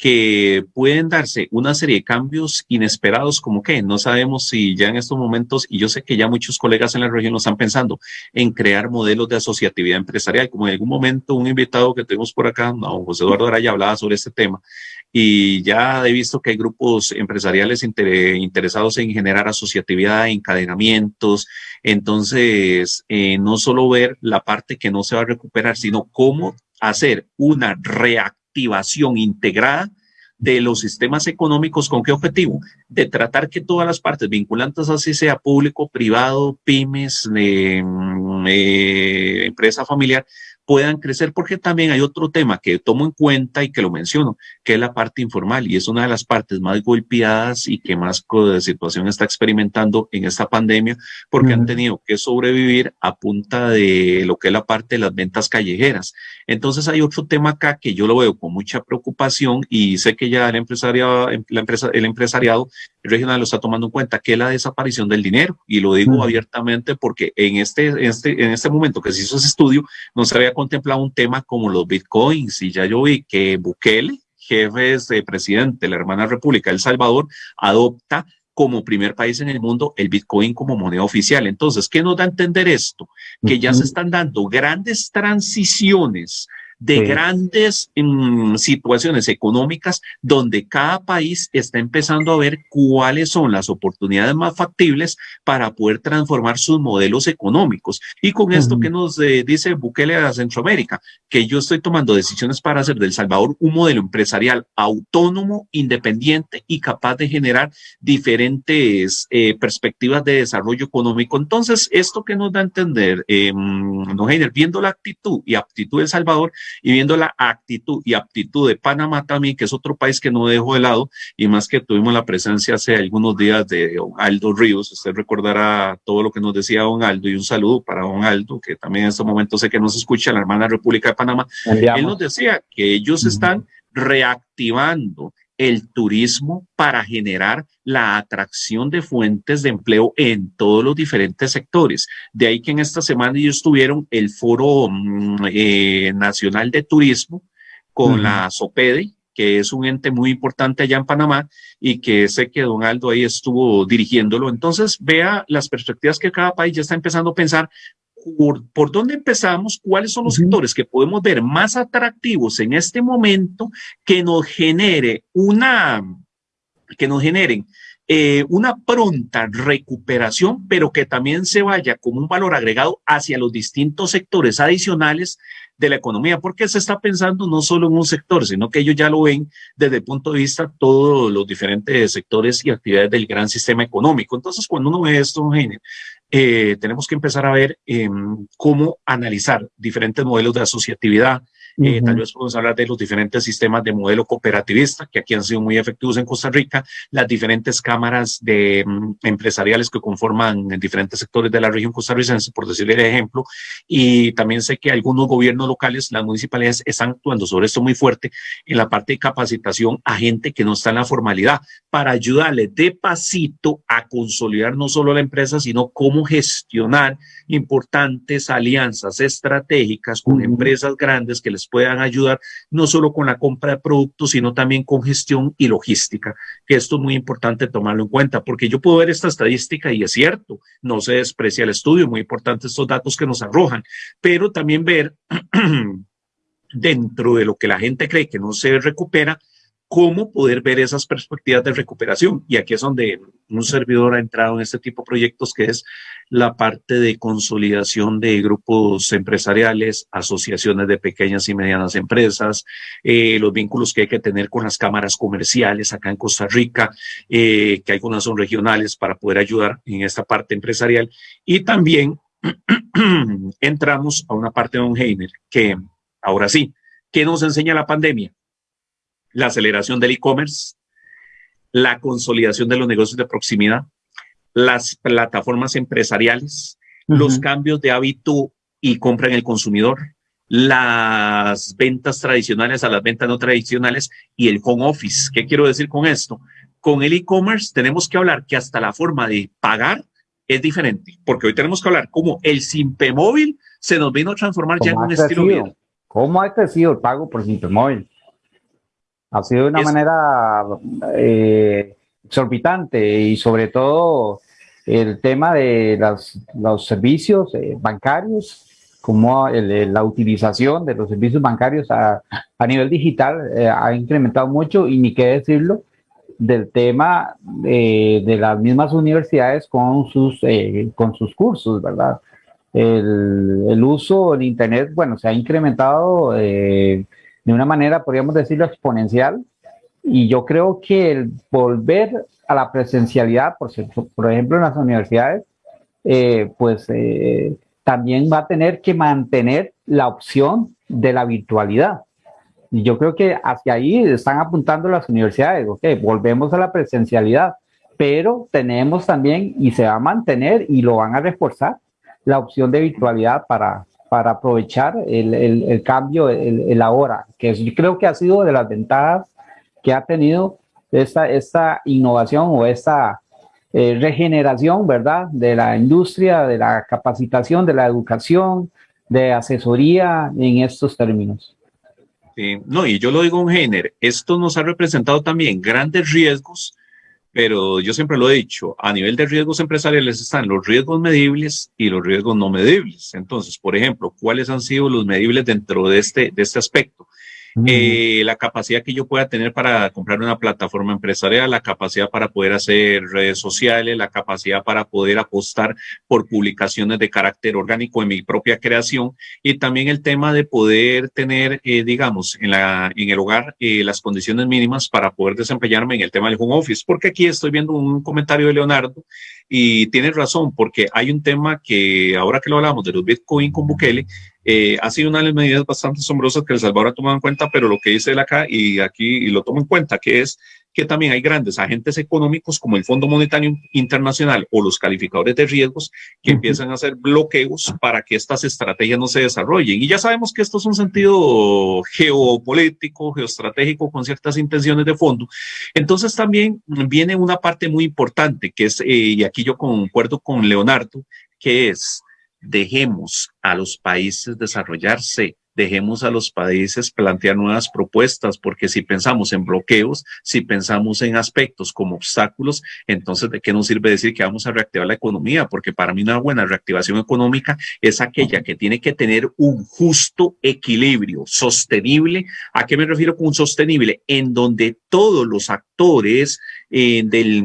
que pueden darse una serie de cambios inesperados como que no sabemos si ya en estos momentos, y yo sé que ya muchos colegas en la región lo están pensando, en crear modelos de asociatividad empresarial, como en algún momento un invitado que tuvimos por acá, no, José Eduardo Araya, hablaba sobre este tema, y ya he visto que hay grupos empresariales interesados en generar asociatividad, encadenamientos, entonces eh, no solo ver la parte que no se va a recuperar, sino cómo hacer una reacción activación integrada de los sistemas económicos, ¿con qué objetivo? De tratar que todas las partes vinculantes, así sea público, privado, pymes, eh, eh, empresa familiar, puedan crecer, porque también hay otro tema que tomo en cuenta y que lo menciono, que es la parte informal y es una de las partes más golpeadas y que más situación está experimentando en esta pandemia, porque han tenido que sobrevivir a punta de lo que es la parte de las ventas callejeras. Entonces hay otro tema acá que yo lo veo con mucha preocupación y sé que ya el empresariado, la empresa, el empresariado regional lo está tomando en cuenta, que es la desaparición del dinero. Y lo digo abiertamente porque en este, en este, en este momento que se hizo ese estudio, no se había contemplado un tema como los bitcoins y ya yo vi que Bukele, jefe de presidente de la hermana República de El Salvador, adopta como primer país en el mundo el Bitcoin como moneda oficial. Entonces, ¿qué nos da a entender esto? Que ya se están dando grandes transiciones de grandes mm, situaciones económicas donde cada país está empezando a ver cuáles son las oportunidades más factibles para poder transformar sus modelos económicos. Y con esto que nos eh, dice Bukele a Centroamérica, que yo estoy tomando decisiones para hacer del Salvador un modelo empresarial autónomo, independiente y capaz de generar diferentes eh, perspectivas de desarrollo económico. Entonces, esto que nos da a entender, eh, no, viendo la actitud y aptitud de Salvador, y viendo la actitud y aptitud de Panamá también, que es otro país que no dejo de lado, y más que tuvimos la presencia hace algunos días de don Aldo Ríos, usted recordará todo lo que nos decía don Aldo, y un saludo para don Aldo, que también en este momento sé que nos escucha, la hermana República de Panamá, él nos decía que ellos están reactivando el turismo para generar la atracción de fuentes de empleo en todos los diferentes sectores. De ahí que en esta semana ellos tuvieron el Foro mm, eh, Nacional de Turismo con la SOPEDE, que es un ente muy importante allá en Panamá y que sé que don Aldo ahí estuvo dirigiéndolo. Entonces, vea las perspectivas que cada país ya está empezando a pensar por, dónde empezamos, cuáles son los sectores que podemos ver más atractivos en este momento que nos genere una, que nos generen eh, una pronta recuperación, pero que también se vaya como un valor agregado hacia los distintos sectores adicionales de la economía, porque se está pensando no solo en un sector, sino que ellos ya lo ven desde el punto de vista todos los diferentes sectores y actividades del gran sistema económico. Entonces, cuando uno ve esto, eh, tenemos que empezar a ver em, cómo analizar diferentes modelos de asociatividad, eh, tal vez podemos hablar de los diferentes sistemas de modelo cooperativista que aquí han sido muy efectivos en Costa Rica, las diferentes cámaras de mm, empresariales que conforman diferentes sectores de la región costarricense, por decirle el ejemplo, y también sé que algunos gobiernos locales, las municipalidades, están actuando sobre esto muy fuerte en la parte de capacitación a gente que no está en la formalidad para ayudarle de pasito a consolidar no solo la empresa, sino cómo gestionar importantes alianzas estratégicas con empresas grandes que les puedan ayudar no solo con la compra de productos, sino también con gestión y logística, que esto es muy importante tomarlo en cuenta, porque yo puedo ver esta estadística y es cierto, no se desprecia el estudio, muy importante estos datos que nos arrojan, pero también ver dentro de lo que la gente cree que no se recupera, cómo poder ver esas perspectivas de recuperación. Y aquí es donde un servidor ha entrado en este tipo de proyectos, que es la parte de consolidación de grupos empresariales, asociaciones de pequeñas y medianas empresas, eh, los vínculos que hay que tener con las cámaras comerciales acá en Costa Rica, eh, que algunas son regionales para poder ayudar en esta parte empresarial. Y también entramos a una parte de Don Heiner, que ahora sí, ¿qué nos enseña la pandemia? La aceleración del e-commerce, la consolidación de los negocios de proximidad, las plataformas empresariales, los cambios de hábito y compra en el consumidor, las ventas tradicionales a las ventas no tradicionales y el home office. ¿Qué quiero decir con esto? Con el e-commerce tenemos que hablar que hasta la forma de pagar es diferente, porque hoy tenemos que hablar cómo el Simpe móvil se nos vino a transformar ya en un estilo de vida. ¿Cómo ha crecido el pago por Simpe móvil? Ha sido de una manera eh, exorbitante y sobre todo el tema de los servicios eh, bancarios, como la utilización de los servicios bancarios a, nivel digital eh, ha incrementado mucho y ni qué decirlo del tema de las mismas universidades con sus, con sus cursos, ¿verdad? El, el, uso en Internet, bueno, se ha incrementado de una manera, podríamos decirlo, exponencial. y yo creo que el volver a la presencialidad, por, por ejemplo, en las universidades, eh, pues eh, también va a tener que mantener la opción de la virtualidad. Y yo creo que hacia ahí están apuntando las universidades, ok, volvemos a la presencialidad, pero tenemos también y se va a mantener y lo van a reforzar la opción de virtualidad para, para aprovechar el, el, cambio, el, ahora, que yo creo que ha sido de las ventajas que ha tenido esta, esta innovación o esta eh, regeneración, ¿verdad? De la industria, de la capacitación, de la educación, de asesoría en estos términos. Sí, no, y yo lo digo en género, esto nos ha representado también grandes riesgos, pero yo siempre lo he dicho, a nivel de riesgos empresariales están los riesgos medibles y los riesgos no medibles. Entonces, por ejemplo, ¿cuáles han sido los medibles dentro de este, de este aspecto? Eh, la capacidad que yo pueda tener para comprar una plataforma empresarial, la capacidad para poder hacer redes sociales, la capacidad para poder apostar por publicaciones de carácter orgánico en mi propia creación y también el tema de poder tener, eh, digamos, en, la, en el hogar eh, las condiciones mínimas para poder desempeñarme en el tema del home office. Porque aquí estoy viendo un comentario de Leonardo y tiene razón, porque hay un tema que ahora que lo hablamos de los Bitcoin con Bukele, eh, ha sido una de las medidas bastante asombrosas que El Salvador ha tomado en cuenta, pero lo que dice él acá y aquí y lo tomo en cuenta, que es que también hay grandes agentes económicos como el Fondo Monetario Internacional o los calificadores de riesgos que empiezan a hacer bloqueos para que estas estrategias no se desarrollen. Y ya sabemos que esto es un sentido geopolítico, geoestratégico con ciertas intenciones de fondo. Entonces también viene una parte muy importante que es, eh, y aquí yo concuerdo con Leonardo, que es dejemos a los países desarrollarse, dejemos a los países plantear nuevas propuestas, porque si pensamos en bloqueos, si pensamos en aspectos como obstáculos, entonces ¿de qué nos sirve decir que vamos a reactivar la economía? Porque para mí una buena reactivación económica es aquella que tiene que tener un justo equilibrio sostenible. ¿A qué me refiero con sostenible? En donde todos los actores eh, del,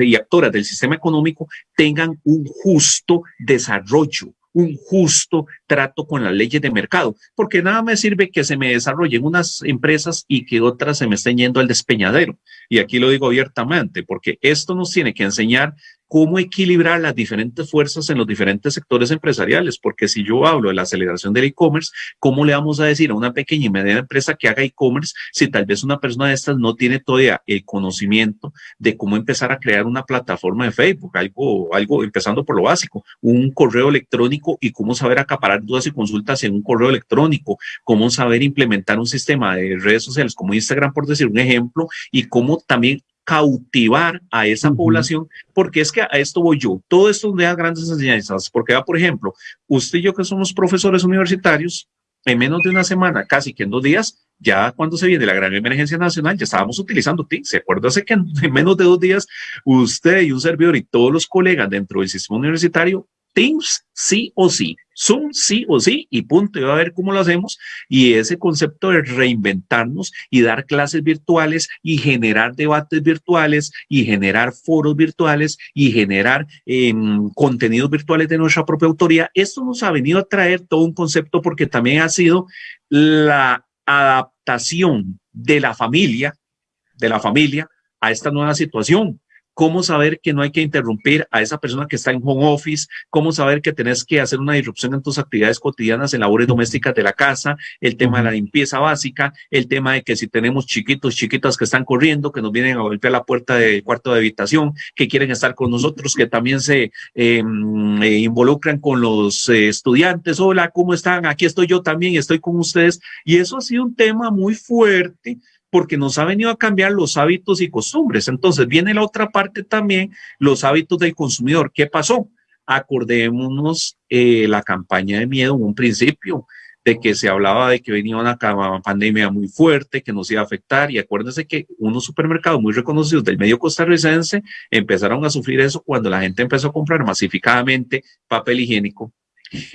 y actoras del sistema económico tengan un justo desarrollo un justo trato con las leyes de mercado, porque nada me sirve que se me desarrollen unas empresas y que otras se me estén yendo al despeñadero. Y aquí lo digo abiertamente, porque esto nos tiene que enseñar cómo equilibrar las diferentes fuerzas en los diferentes sectores empresariales, porque si yo hablo de la aceleración del e-commerce, ¿cómo le vamos a decir a una pequeña y mediana empresa que haga e-commerce si tal vez una persona de estas no tiene todavía el conocimiento de cómo empezar a crear una plataforma de Facebook, algo, algo empezando por lo básico, un correo electrónico y cómo saber acaparar dudas y consultas en un correo electrónico, cómo saber implementar un sistema de redes sociales como Instagram, por decir un ejemplo, y cómo también cautivar a esa población, porque es que a esto voy yo. Todo esto deja grandes enseñanzas, porque va, por ejemplo, usted y yo que somos profesores universitarios, en menos de una semana, casi que en dos días, ya cuando se viene la gran emergencia nacional, ya estábamos utilizando TIC. ¿Se acuerda que en, menos de dos días usted y un servidor y todos los colegas dentro del sistema universitario Teams sí o sí, Zoom sí o sí. Y punto, y va a ver cómo lo hacemos. Y ese concepto de reinventarnos y dar clases virtuales y generar debates virtuales y generar foros virtuales y generar eh, contenidos virtuales de nuestra propia autoría, esto nos ha venido a traer todo un concepto porque también ha sido la adaptación de la familia, de la familia a esta nueva situación cómo saber que no hay que interrumpir a esa persona que está en home office, cómo saber que tenés que hacer una disrupción en tus actividades cotidianas, en labores domésticas de la casa, el tema de la limpieza básica, el tema de que si tenemos chiquitos, chiquitas que están corriendo, que nos vienen a golpear la puerta del cuarto de habitación, que quieren estar con nosotros, que también se em, eh, involucran con los eh, estudiantes. Hola, ¿cómo están? Aquí estoy yo también, estoy con ustedes. Y eso ha sido un tema muy fuerte porque nos ha venido a cambiar los hábitos y costumbres. Entonces viene la otra parte también, los hábitos del consumidor. ¿Qué pasó? Acordémonos eh, la campaña de miedo en un principio, de que se hablaba de que venía una pandemia muy fuerte, que nos iba a afectar, y acuérdense que unos supermercados muy reconocidos del medio costarricense empezaron a sufrir eso cuando la gente empezó a comprar masificadamente papel higiénico,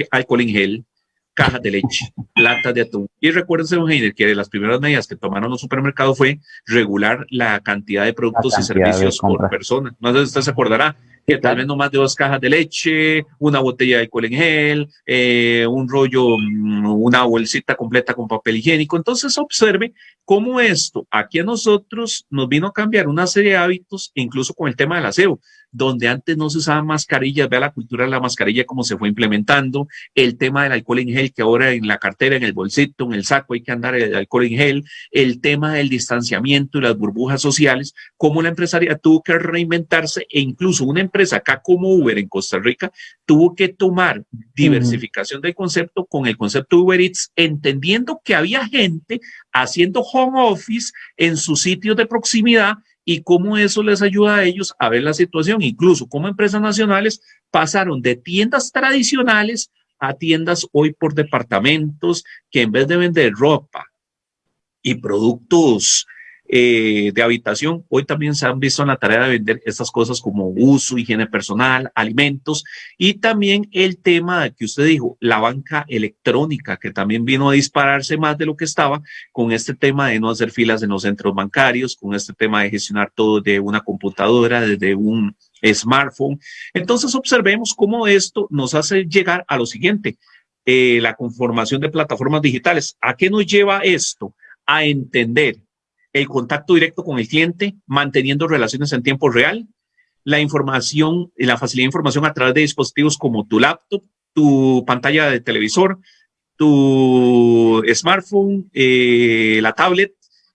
alcohol en gel, cajas de leche, latas de atún. Y recuérdense, don Heiner, que de las primeras medidas que tomaron los supermercados fue regular la cantidad de productos y servicios por persona. No sé si usted se acordará que tal vez no más de dos cajas de leche, una botella de alcohol en gel, eh, un rollo, mm, una bolsita completa con papel higiénico. Entonces observe cómo esto aquí a nosotros nos vino a cambiar una serie de hábitos, incluso con el tema del aseo donde antes no se usaban mascarillas, vea la cultura de la mascarilla cómo se fue implementando, el tema del alcohol en gel, que ahora en la cartera, en el bolsito, en el saco hay que andar el alcohol en gel, el tema del distanciamiento y las burbujas sociales, cómo la empresaria tuvo que reinventarse e incluso una empresa acá como Uber en Costa Rica tuvo que tomar diversificación del concepto con el concepto Uber Eats, entendiendo que había gente haciendo home office en sus sitios de proximidad y cómo eso les ayuda a ellos a ver la situación. Incluso como empresas nacionales pasaron de tiendas tradicionales a tiendas hoy por departamentos que en vez de vender ropa y productos eh, de habitación, hoy también se han visto en la tarea de vender estas cosas como uso, higiene personal, alimentos y también el tema que usted dijo, la banca electrónica, que también vino a dispararse más de lo que estaba con este tema de no hacer filas en los centros bancarios, con este tema de gestionar todo de una computadora, desde un smartphone. Entonces observemos cómo esto nos hace llegar a lo siguiente, eh, la conformación de plataformas digitales. ¿A qué nos lleva esto? A entender el contacto directo con el cliente, manteniendo relaciones en tiempo real, la información, la facilidad de información a través de dispositivos como tu laptop, tu pantalla de televisor, tu smartphone, eh, la tablet.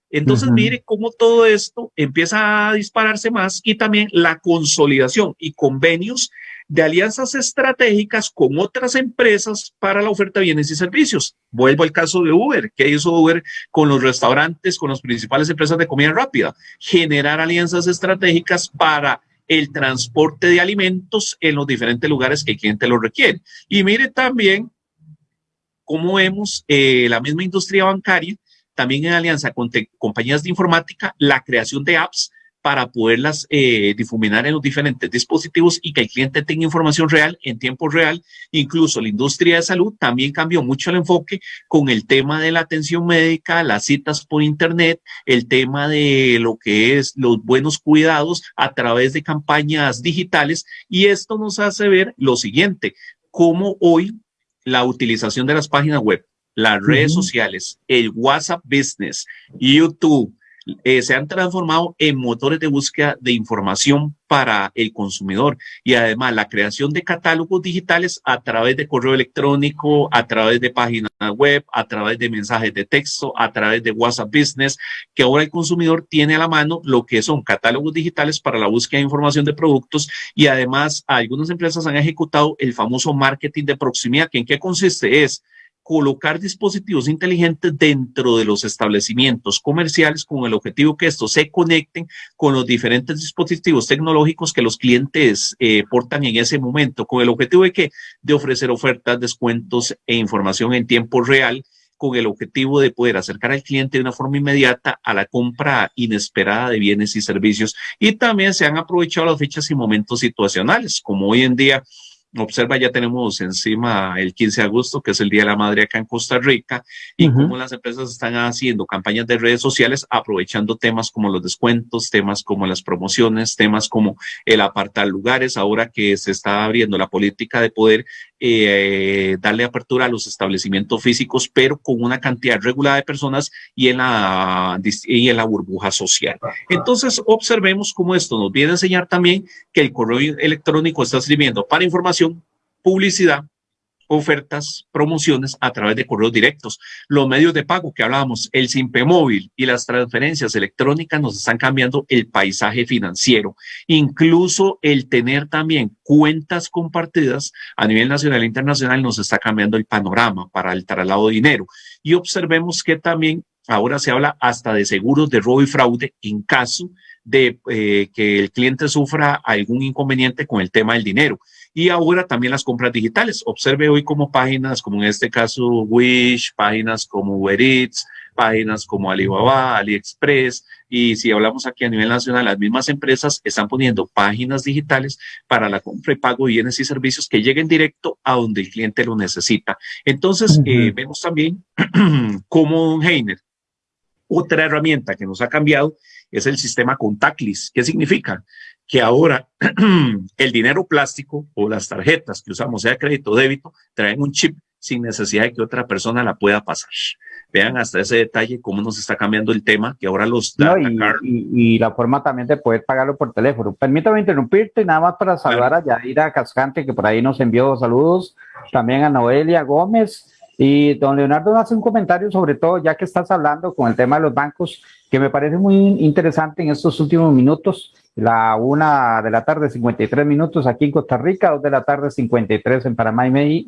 Entonces, mire cómo todo esto empieza a dispararse más y también la consolidación y convenios de alianzas estratégicas con otras empresas para la oferta de bienes y servicios. Vuelvo al caso de Uber. ¿Qué hizo Uber con los restaurantes, con las principales empresas de comida rápida? Generar alianzas estratégicas para el transporte de alimentos en los diferentes lugares que el cliente lo requiere. Y mire también cómo vemos eh, la misma industria bancaria, también en alianza con compañías de informática, la creación de apps para poderlas eh, difuminar en los diferentes dispositivos y que el cliente tenga información real en tiempo real. Incluso la industria de salud también cambió mucho el enfoque con el tema de la atención médica, las citas por internet, el tema de lo que es los buenos cuidados a través de campañas digitales. Y esto nos hace ver lo siguiente, cómo hoy la utilización de las páginas web, las redes sociales, el WhatsApp Business, YouTube, eh, se han transformado en motores de búsqueda de información para el consumidor. Y además la creación de catálogos digitales a través de correo electrónico, a través de páginas web, a través de mensajes de texto, a través de WhatsApp Business, que ahora el consumidor tiene a la mano lo que son catálogos digitales para la búsqueda de información de productos. Y además algunas empresas han ejecutado el famoso marketing de proximidad, que en qué consiste es colocar dispositivos inteligentes dentro de los establecimientos comerciales con el objetivo que estos se conecten con los diferentes dispositivos tecnológicos que los clientes eh, portan en ese momento, con el objetivo de que de ofrecer ofertas, descuentos e información en tiempo real con el objetivo de poder acercar al cliente de una forma inmediata a la compra inesperada de bienes y servicios. Y también se han aprovechado las fechas y momentos situacionales, como hoy en día Observa, ya tenemos encima el 15 de agosto, que es el Día de la Madre acá en Costa Rica, y cómo las empresas están haciendo campañas de redes sociales aprovechando temas como los descuentos, temas como las promociones, temas como el apartar lugares, ahora que se está abriendo la política de poder eh, darle apertura a los establecimientos físicos, pero con una cantidad regulada de personas y en la, y en la burbuja social. Entonces, observemos cómo esto nos viene a enseñar también que el correo electrónico está sirviendo para información, publicidad, ofertas, promociones a través de correos directos. Los medios de pago que hablábamos, el Simpe móvil y las transferencias electrónicas nos están cambiando el paisaje financiero. Incluso el tener también cuentas compartidas a nivel nacional e internacional nos está cambiando el panorama para el traslado de dinero. Y observemos que también ahora se habla hasta de seguros de robo y fraude en caso de eh, que el cliente sufra algún inconveniente con el tema del dinero. Y ahora también las compras digitales. Observe hoy como páginas, como en este caso Wish, páginas como Uber Eats, páginas como Alibaba, AliExpress, y si hablamos aquí a nivel nacional, las mismas empresas están poniendo páginas digitales para la compra y pago de bienes y servicios que lleguen directo a donde el cliente lo necesita. Entonces, eh, vemos también como Heiner, otra herramienta que nos ha cambiado es el sistema contactless. ¿Qué significa? Que ahora el dinero plástico o las tarjetas que usamos, sea crédito o débito, traen un chip sin necesidad de que otra persona la pueda pasar. Vean hasta ese detalle cómo nos está cambiando el tema, que ahora los da y, la forma también de poder pagarlo por teléfono. Permítame interrumpirte nada más para saludar a Yadira Cascante, que por ahí nos envió saludos, también a Noelia Gómez. Y don Leonardo hace un comentario sobre todo, ya que estás hablando con el tema de los bancos, que me parece muy interesante en estos últimos minutos, la una de la tarde, 53 minutos aquí en Costa Rica, dos de la tarde, 53 en Panamá y,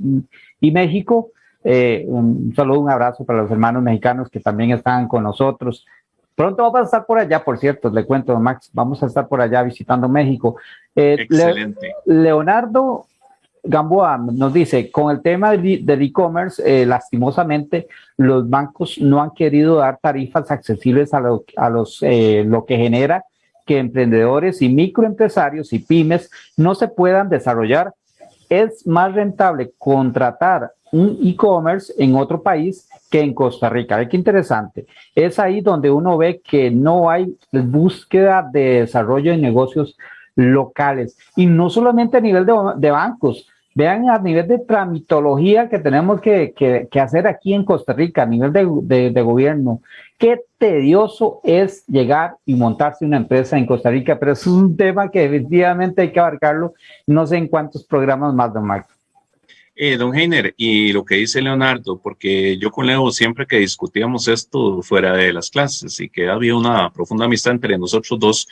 y México. Eh, un saludo, un abrazo para los hermanos mexicanos que también están con nosotros. Pronto vamos a estar por allá, por cierto, le cuento, Max, vamos a estar por allá visitando México. Eh, Excelente. Leonardo Gamboa nos dice, con el tema del e-commerce, eh, lastimosamente, los bancos no han querido dar tarifas accesibles a, lo, a los, lo que genera que emprendedores y microempresarios y pymes no se puedan desarrollar. Es más rentable contratar un e-commerce en otro país que en Costa Rica. Qué interesante. Es ahí donde uno ve que no hay búsqueda de desarrollo de negocios locales y no solamente a nivel de, bancos. Vean a nivel de tramitología que tenemos que, hacer aquí en Costa Rica, a nivel de, de, gobierno. Qué tedioso es llegar y montarse una empresa en Costa Rica, pero es un tema que definitivamente hay que abarcarlo. No sé en cuántos programas más, don Marco. Eh, don Heiner, y lo que dice Leonardo, porque yo con Leo siempre que discutíamos esto fuera de las clases y que había una profunda amistad entre nosotros dos,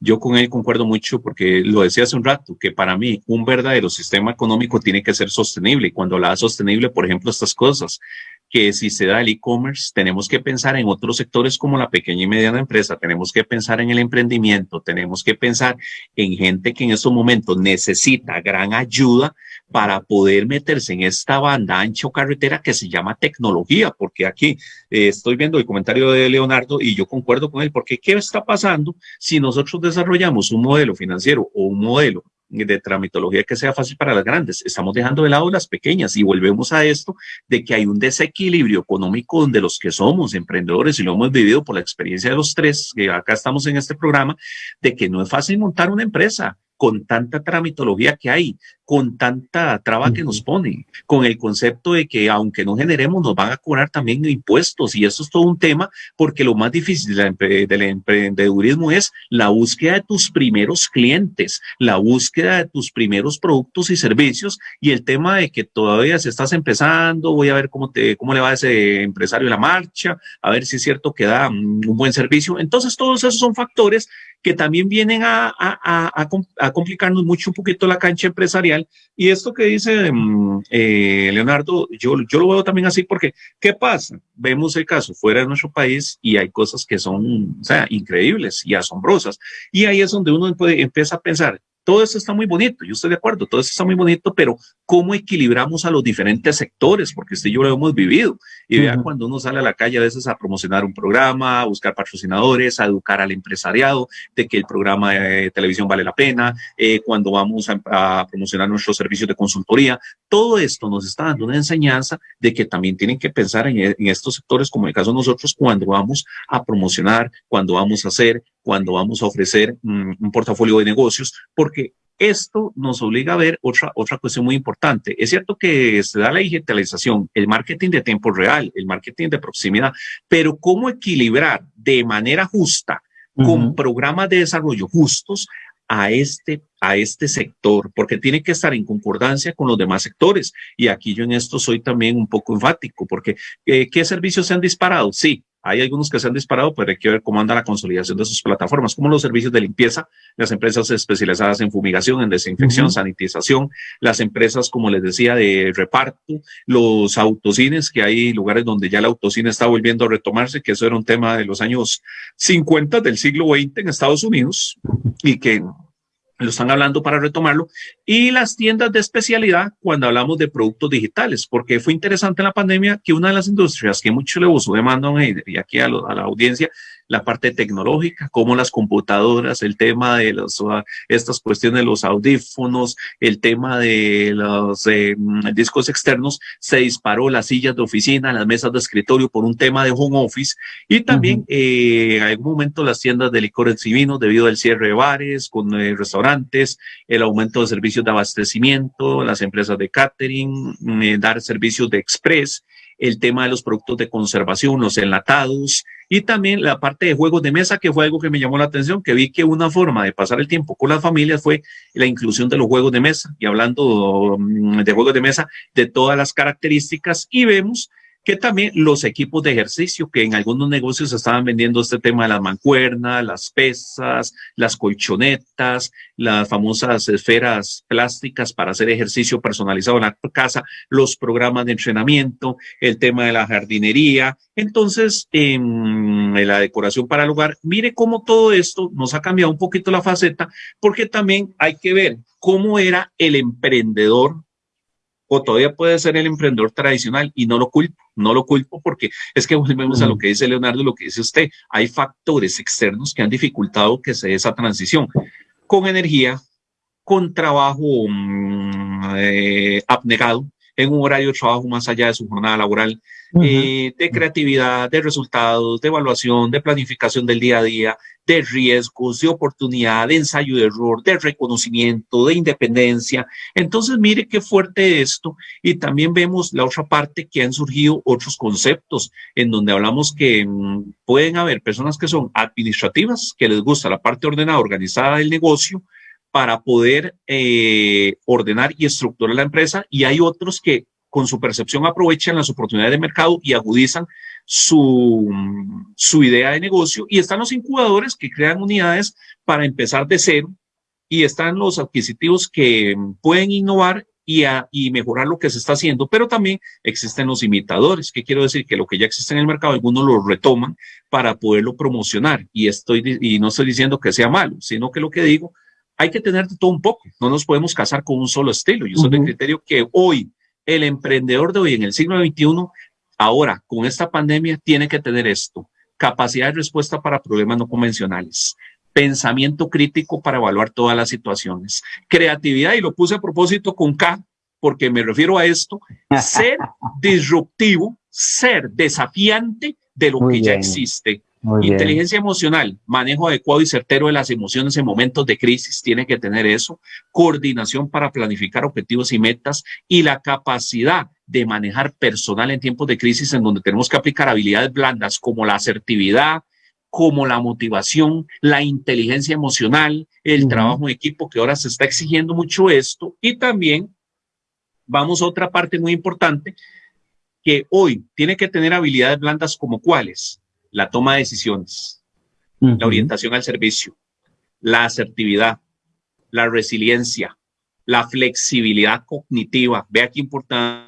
yo con él concuerdo mucho porque lo decía hace un rato, que para mí un verdadero sistema económico tiene que ser sostenible. Cuando la sostenible, por ejemplo, estas cosas, que si se da el e-commerce, tenemos que pensar en otros sectores como la pequeña y mediana empresa, tenemos que pensar en el emprendimiento, tenemos que pensar en gente que en estos momentos necesita gran ayuda para poder meterse en esta banda ancho carretera que se llama tecnología, porque aquí eh, estoy viendo el comentario de Leonardo y yo concuerdo con él, porque ¿qué está pasando si nosotros desarrollamos un modelo financiero o un modelo de tramitología que sea fácil para las grandes. Estamos dejando de lado las pequeñas y volvemos a esto de que hay un desequilibrio económico donde los que somos emprendedores y lo hemos vivido por la experiencia de los tres, que acá estamos en este programa, de que no es fácil montar una empresa con tanta tramitología que hay, con tanta traba que nos ponen, con el concepto de que aunque no generemos, nos van a cobrar también impuestos. Y eso es todo un tema, porque lo más difícil del emprendedurismo es la búsqueda de tus primeros clientes, la búsqueda de tus primeros productos y servicios, y el tema de que todavía se estás empezando, voy a ver cómo, te, cómo le va a ese empresario la marcha, a ver si es cierto que da un buen servicio. Entonces, todos esos son factores que también vienen a, a, complicarnos mucho un poquito la cancha empresarial. Y esto que dice mm, eh, Leonardo, yo, yo lo veo también así porque, ¿qué pasa? Vemos el caso fuera de nuestro país y hay cosas que son, o sea, increíbles y asombrosas. Y ahí es donde uno empieza a pensar, todo eso está muy bonito, yo estoy de acuerdo, todo eso está muy bonito, pero ¿cómo equilibramos a los diferentes sectores? Porque usted y yo lo hemos vivido. Y vea cuando uno sale a la calle a veces a promocionar un programa, a buscar patrocinadores, a educar al empresariado de que el programa de televisión vale la pena, eh, cuando vamos a, promocionar nuestros servicios de consultoría, todo esto nos está dando una enseñanza de que también tienen que pensar en, en estos sectores, como el caso de nosotros, cuando vamos a promocionar, cuando vamos a hacer cuando vamos a ofrecer mm, un portafolio de negocios, porque esto nos obliga a ver otra, otra cuestión muy importante. Es cierto que se da la digitalización, el marketing de tiempo real, el marketing de proximidad, pero cómo equilibrar de manera justa con programas de desarrollo justos a este, a este sector, porque tiene que estar en concordancia con los demás sectores. Y aquí yo en esto soy también un poco enfático, porque eh, ¿qué servicios se han disparado? Sí, hay algunos que se han disparado, pero hay que ver cómo anda la consolidación de sus plataformas, como los servicios de limpieza, las empresas especializadas en fumigación, en desinfección, sanitización, las empresas, como les decía, de reparto, los autocines, que hay lugares donde ya el autocine está volviendo a retomarse, que eso era un tema de los años 50 del siglo XX en Estados Unidos y que lo están hablando para retomarlo, y las tiendas de especialidad cuando hablamos de productos digitales, porque fue interesante en la pandemia que una de las industrias que mucho le usó demanda y aquí a la audiencia la parte tecnológica, como las computadoras, el tema de los, uh, estas cuestiones de los audífonos, el tema de los eh, mm, discos externos, se disparó las sillas de oficina, las mesas de escritorio por un tema de home office y también eh, en algún momento las tiendas de licores y vinos debido al cierre de bares, con eh, restaurantes, el aumento de servicios de abastecimiento, las empresas de catering, mm, dar servicios de express el tema de los productos de conservación, los enlatados y también la parte de juegos de mesa, que fue algo que me llamó la atención, que vi que una forma de pasar el tiempo con las familias fue la inclusión de los juegos de mesa. Y hablando mm, de juegos de mesa, de todas las características y vemos que también los equipos de ejercicio, que en algunos negocios estaban vendiendo este tema de las mancuernas, las pesas, las colchonetas, las famosas esferas plásticas para hacer ejercicio personalizado en la casa, los programas de entrenamiento, el tema de la jardinería. Entonces, en la decoración para el hogar, mire cómo todo esto nos ha cambiado un poquito la faceta, porque también hay que ver cómo era el emprendedor o todavía puede ser el emprendedor tradicional y no lo culpo, no lo culpo porque es que volvemos a lo que dice Leonardo, lo que dice usted, hay factores externos que han dificultado que se dé esa transición. Con energía, con trabajo mm, eh, abnegado, en un horario de trabajo más allá de su jornada laboral, eh, de creatividad, de resultados, de evaluación, de planificación del día a día, de riesgos, de oportunidad, de ensayo de error, de reconocimiento, de independencia. Entonces, mire qué fuerte esto. Y también vemos la otra parte que han surgido otros conceptos en donde hablamos que mm, pueden haber personas que son administrativas, que les gusta la parte ordenada, organizada del negocio, para poder eh, ordenar y estructurar la empresa y hay otros que con su percepción aprovechan las oportunidades de mercado y agudizan su, su idea de negocio y están los incubadores que crean unidades para empezar de cero y están los adquisitivos que pueden innovar y, y, mejorar lo que se está haciendo, pero también existen los imitadores, que quiero decir que lo que ya existe en el mercado, algunos lo retoman para poderlo promocionar y estoy y no estoy diciendo que sea malo, sino que lo que digo hay que tener de todo un poco. No nos podemos casar con un solo estilo. Yo soy del criterio que hoy, el emprendedor de hoy, en el siglo XXI, ahora, con esta pandemia, tiene que tener esto. Capacidad de respuesta para problemas no convencionales. Pensamiento crítico para evaluar todas las situaciones. Creatividad, y lo puse a propósito con K, porque me refiero a esto. Ser disruptivo, ser desafiante de lo que ya existe Inteligencia emocional, manejo adecuado y certero de las emociones en momentos de crisis, tiene que tener eso. Coordinación para planificar objetivos y metas y la capacidad de manejar personal en tiempos de crisis en donde tenemos que aplicar habilidades blandas como la asertividad, como la motivación, la inteligencia emocional, el trabajo en equipo, que ahora se está exigiendo mucho esto. Y también vamos a otra parte muy importante que hoy tiene que tener habilidades blandas como cuáles la toma de decisiones, la orientación al servicio, la asertividad, la resiliencia, la flexibilidad cognitiva. Vea qué importante,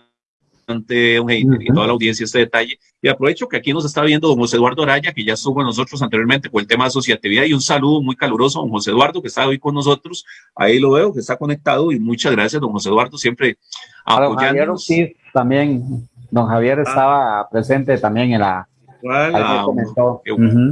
y toda la audiencia este detalle. Y aprovecho que aquí nos está viendo don José Eduardo Araya, que ya estuvo con nosotros anteriormente con el tema de asociatividad, y un saludo muy caluroso a don José Eduardo, que está hoy con nosotros. Ahí lo veo, que está conectado, y muchas gracias, don José Eduardo, siempre apoyándonos. sí, también, don Javier ah. estaba presente también en la Igual a,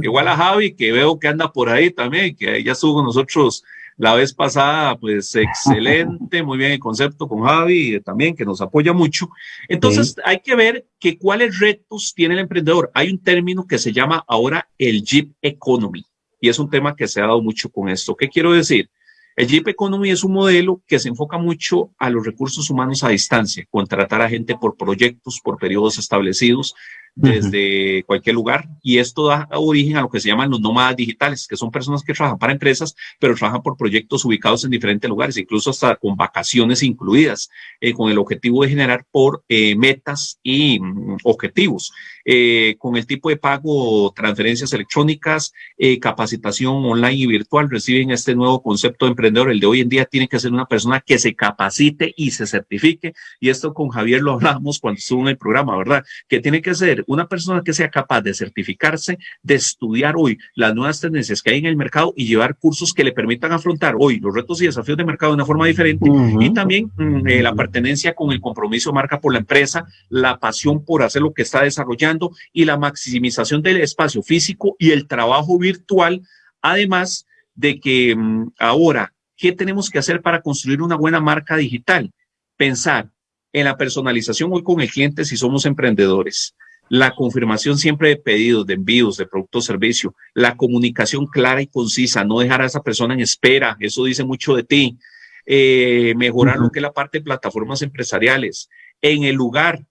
igual a Javi, que veo que anda por ahí también, que ya estuvo con nosotros la vez pasada, pues excelente, muy bien el concepto con Javi también, que nos apoya mucho. Entonces, hay que ver que cuáles retos tiene el emprendedor. Hay un término que se llama ahora el Jeep Economy, y es un tema que se ha dado mucho con esto. ¿Qué quiero decir? El Jeep Economy es un modelo que se enfoca mucho a los recursos humanos a distancia, contratar a gente por proyectos, por periodos establecidos, desde cualquier lugar y esto da origen a lo que se llaman los nómadas digitales, que son personas que trabajan para empresas, pero trabajan por proyectos ubicados en diferentes lugares, incluso hasta con vacaciones incluidas, eh, con el objetivo de generar por eh, metas y mm, objetivos, eh, con el tipo de pago, transferencias electrónicas, capacitación online y virtual, reciben este nuevo concepto de emprendedor. El de hoy en día tiene que ser una persona que se capacite y se certifique, y esto con Javier lo hablamos cuando estuvo en el programa, ¿verdad? Que tiene que ser una persona que sea capaz de certificarse, de estudiar hoy las nuevas tendencias que hay en el mercado y llevar cursos que le permitan afrontar hoy los retos y desafíos de mercado de una forma diferente y también mm, eh, la pertenencia con el compromiso marca por la empresa, la pasión por hacer lo que está desarrollando y la maximización del espacio físico y el trabajo virtual, además de que mm, ahora, ¿qué tenemos que hacer para construir una buena marca digital? Pensar en la personalización hoy con el cliente si somos emprendedores. La confirmación siempre de pedidos, de envíos, de producto o servicio, la comunicación clara y concisa, no dejar a esa persona en espera, eso dice mucho de ti, eh, mejorar lo que es la parte de plataformas empresariales, en el lugar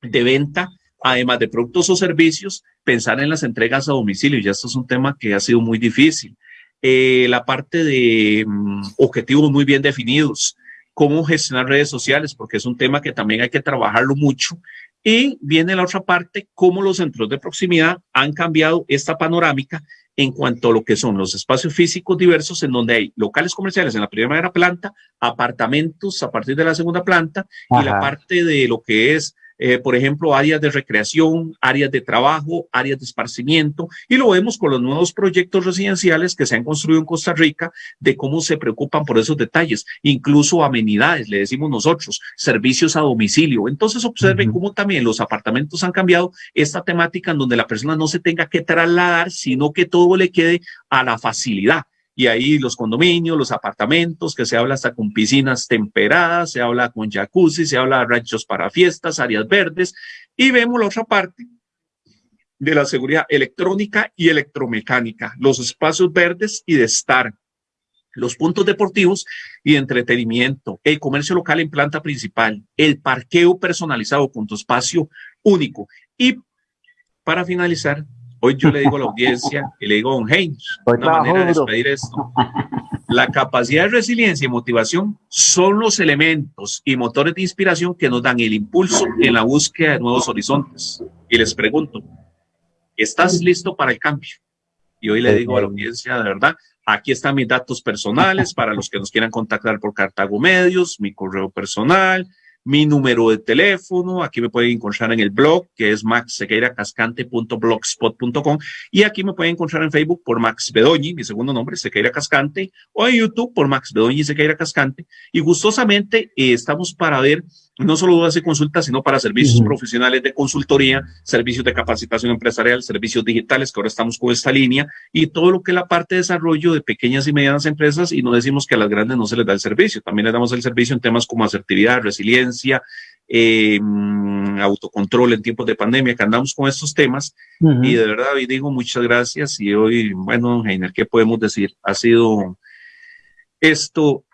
de venta, además de productos o servicios, pensar en las entregas a domicilio. Ya esto es un tema que ha sido muy difícil. Eh, la parte de mm, objetivos muy bien definidos, cómo gestionar redes sociales, porque es un tema que también hay que trabajarlo mucho. Y viene la otra parte, cómo los centros de proximidad han cambiado esta panorámica en cuanto a lo que son los espacios físicos diversos, en donde hay locales comerciales en la primera planta, apartamentos a partir de la segunda planta y la parte de lo que es eh, por ejemplo, áreas de recreación, áreas de trabajo, áreas de esparcimiento, y lo vemos con los nuevos proyectos residenciales que se han construido en Costa Rica, de cómo se preocupan por esos detalles, incluso amenidades, le decimos nosotros, servicios a domicilio. Entonces observen cómo también los apartamentos han cambiado esta temática en donde la persona no se tenga que trasladar, sino que todo le quede a la facilidad y ahí los condominios, los apartamentos, que se habla hasta con piscinas temperadas, se habla con jacuzzi, se habla de ranchos para fiestas, áreas verdes, y vemos la otra parte de la seguridad electrónica y electromecánica, los espacios verdes y de estar, los puntos deportivos y de entretenimiento, el comercio local en planta principal, el parqueo personalizado con tu espacio único. Y para finalizar, Hoy yo le digo a la audiencia y le digo a Don Haynes, una manera de despedir esto. La capacidad de resiliencia y motivación son los elementos y motores de inspiración que nos dan el impulso en la búsqueda de nuevos horizontes. Y les pregunto, ¿estás listo para el cambio? Y hoy le digo a la audiencia, de verdad, aquí están mis datos personales para los que nos quieran contactar por Cartago Medios, mi correo personal, mi número de teléfono, aquí me pueden encontrar en el blog que es maxsequeiracascante.blogspot.com y aquí me pueden encontrar en Facebook por Max Bedoñi, mi segundo nombre, Sequeira Cascante, o en YouTube por Max Bedoñi Sequeira Cascante. Y gustosamente eh, estamos para ver no solo dudas y consultas, sino para servicios profesionales de consultoría, servicios de capacitación empresarial, servicios digitales, que ahora estamos con esta línea, y todo lo que es la parte de desarrollo de pequeñas y medianas empresas, y no decimos que a las grandes no se les da el servicio, también les damos el servicio en temas como asertividad, resiliencia, eh, autocontrol en tiempos de pandemia, que andamos con estos temas, y de verdad hoy digo muchas gracias, y hoy, bueno, Heiner, ¿qué podemos decir? Ha sido esto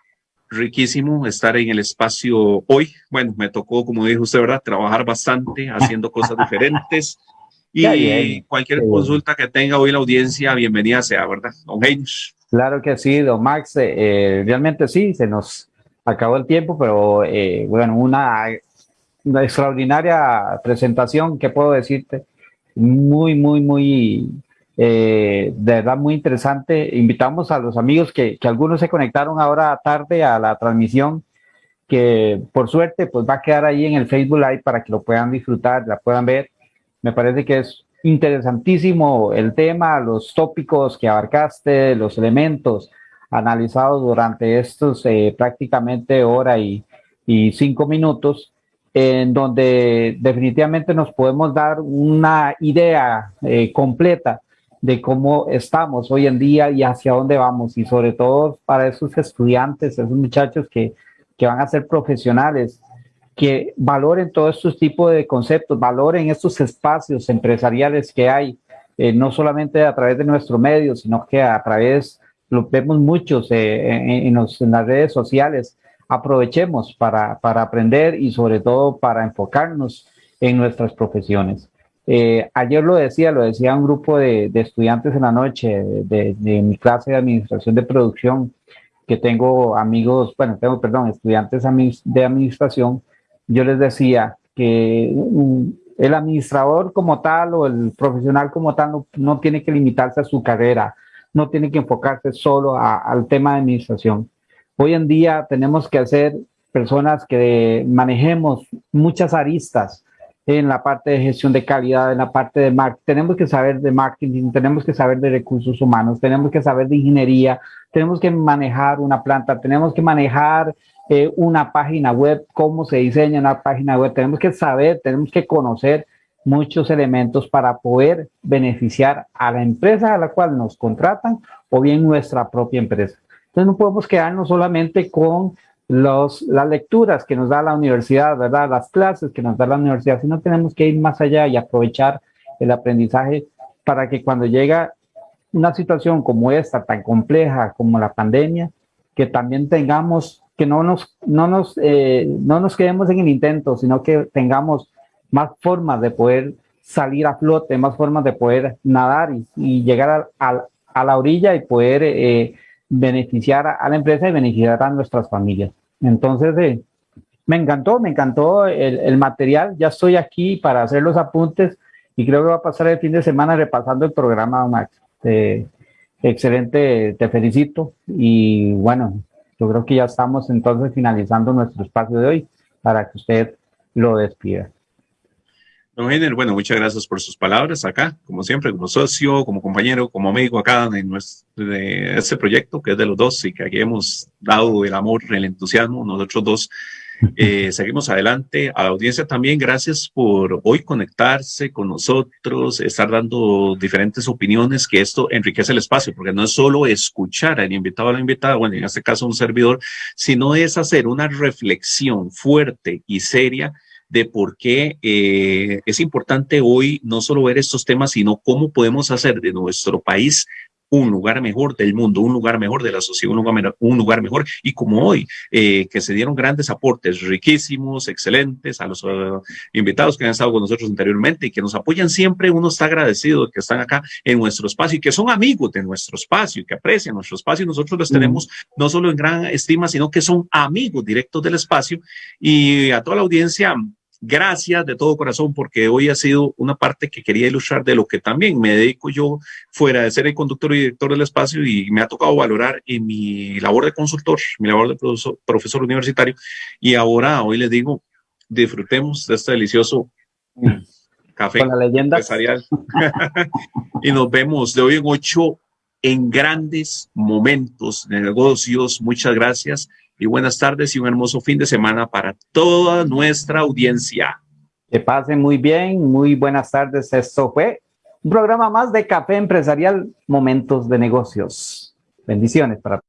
riquísimo estar en el espacio hoy. Bueno, me tocó, como dijo usted, ¿verdad? Trabajar bastante, haciendo cosas diferentes. Y cualquier consulta que tenga hoy la audiencia, bienvenida sea, ¿verdad? Don Heinz. Claro que sí, don Max. Eh, eh, realmente sí, se nos acabó el tiempo, pero eh, bueno, una, una extraordinaria presentación, ¿qué puedo decirte? Muy, muy, muy eh, de verdad muy interesante. Invitamos a los amigos que, que, algunos se conectaron ahora tarde a la transmisión, que por suerte pues va a quedar ahí en el Facebook Live para que lo puedan disfrutar, la puedan ver. Me parece que es interesantísimo el tema, los tópicos que abarcaste, los elementos analizados durante estos eh, prácticamente hora y, y cinco minutos en donde definitivamente nos podemos dar una idea eh, completa de cómo estamos hoy en día y hacia dónde vamos y sobre todo para esos estudiantes, esos muchachos que, que van a ser profesionales, que valoren todos estos tipos de conceptos, valoren estos espacios empresariales que hay, eh, no solamente a través de nuestro medio, sino que a través, lo vemos muchos eh, en, en, las redes sociales, aprovechemos para, para aprender y sobre todo para enfocarnos en nuestras profesiones. Eh, ayer lo decía, lo decía un grupo de, estudiantes en la noche de, mi clase de administración de producción, que tengo amigos, bueno, tengo, perdón, estudiantes de administración, yo les decía que el administrador como tal o el profesional como tal no, tiene que limitarse a su carrera, no tiene que enfocarse solo al tema de administración. Hoy en día tenemos que hacer personas que manejemos muchas aristas, en la parte de gestión de calidad, en la parte de marketing. Tenemos que saber de marketing, tenemos que saber de recursos humanos, tenemos que saber de ingeniería, tenemos que manejar una planta, tenemos que manejar eh, una página web, cómo se diseña una página web, tenemos que saber, tenemos que conocer muchos elementos para poder beneficiar a la empresa a la cual nos contratan o bien nuestra propia empresa. Entonces no podemos quedarnos solamente con los, las lecturas que nos da la universidad, ¿verdad? Las clases que nos da la universidad, sino tenemos que ir más allá y aprovechar el aprendizaje para que cuando llega una situación como esta, tan compleja como la pandemia, que también tengamos, que no nos, no nos, eh, no nos quedemos en el intento, sino que tengamos más formas de poder salir a flote, más formas de poder nadar y, llegar a, a, la orilla y poder eh, beneficiar a, la empresa y beneficiar a nuestras familias. Entonces, eh, me encantó, me encantó el, el, material. Ya estoy aquí para hacer los apuntes y creo que va a pasar el fin de semana repasando el programa, Max. excelente, te felicito. Y bueno, yo creo que ya estamos entonces finalizando nuestro espacio de hoy para que usted lo despida. Don Heiner, bueno, muchas gracias por sus palabras acá, como siempre, como socio, como compañero, como amigo acá en nuestro, de este proyecto que es de los dos y que aquí hemos dado el amor, el entusiasmo, nosotros dos. Eh, seguimos adelante. A la audiencia también, gracias por hoy conectarse con nosotros, estar dando diferentes opiniones, que esto enriquece el espacio, porque no es solo escuchar al invitado o a la invitada, bueno, en este caso un servidor, sino es hacer una reflexión fuerte y seria de por qué eh, es importante hoy no solo ver estos temas, sino cómo podemos hacer de nuestro país un lugar mejor del mundo, un lugar mejor de la sociedad, un lugar, un lugar mejor. Y como hoy, eh, que se dieron grandes aportes riquísimos, excelentes, a los uh, invitados que han estado con nosotros anteriormente y que nos apoyan siempre, uno está agradecido de que están acá en nuestro espacio y que son amigos de nuestro espacio y que aprecian nuestro espacio. Nosotros los tenemos no solo en gran estima, sino que son amigos directos del espacio. Y a toda la audiencia, Gracias de todo corazón porque hoy ha sido una parte que quería ilustrar de lo que también me dedico yo fuera de ser el conductor y director del espacio y me ha tocado valorar en mi labor de consultor, mi labor de profesor, universitario y ahora hoy les digo, disfrutemos de este delicioso café Con la leyenda. empresarial y nos vemos de hoy en ocho en grandes momentos de negocios. Muchas gracias y buenas tardes y un hermoso fin de semana para toda nuestra audiencia. Que pasen muy bien, muy buenas tardes. Esto fue un programa más de Café Empresarial, Momentos de Negocios. Bendiciones para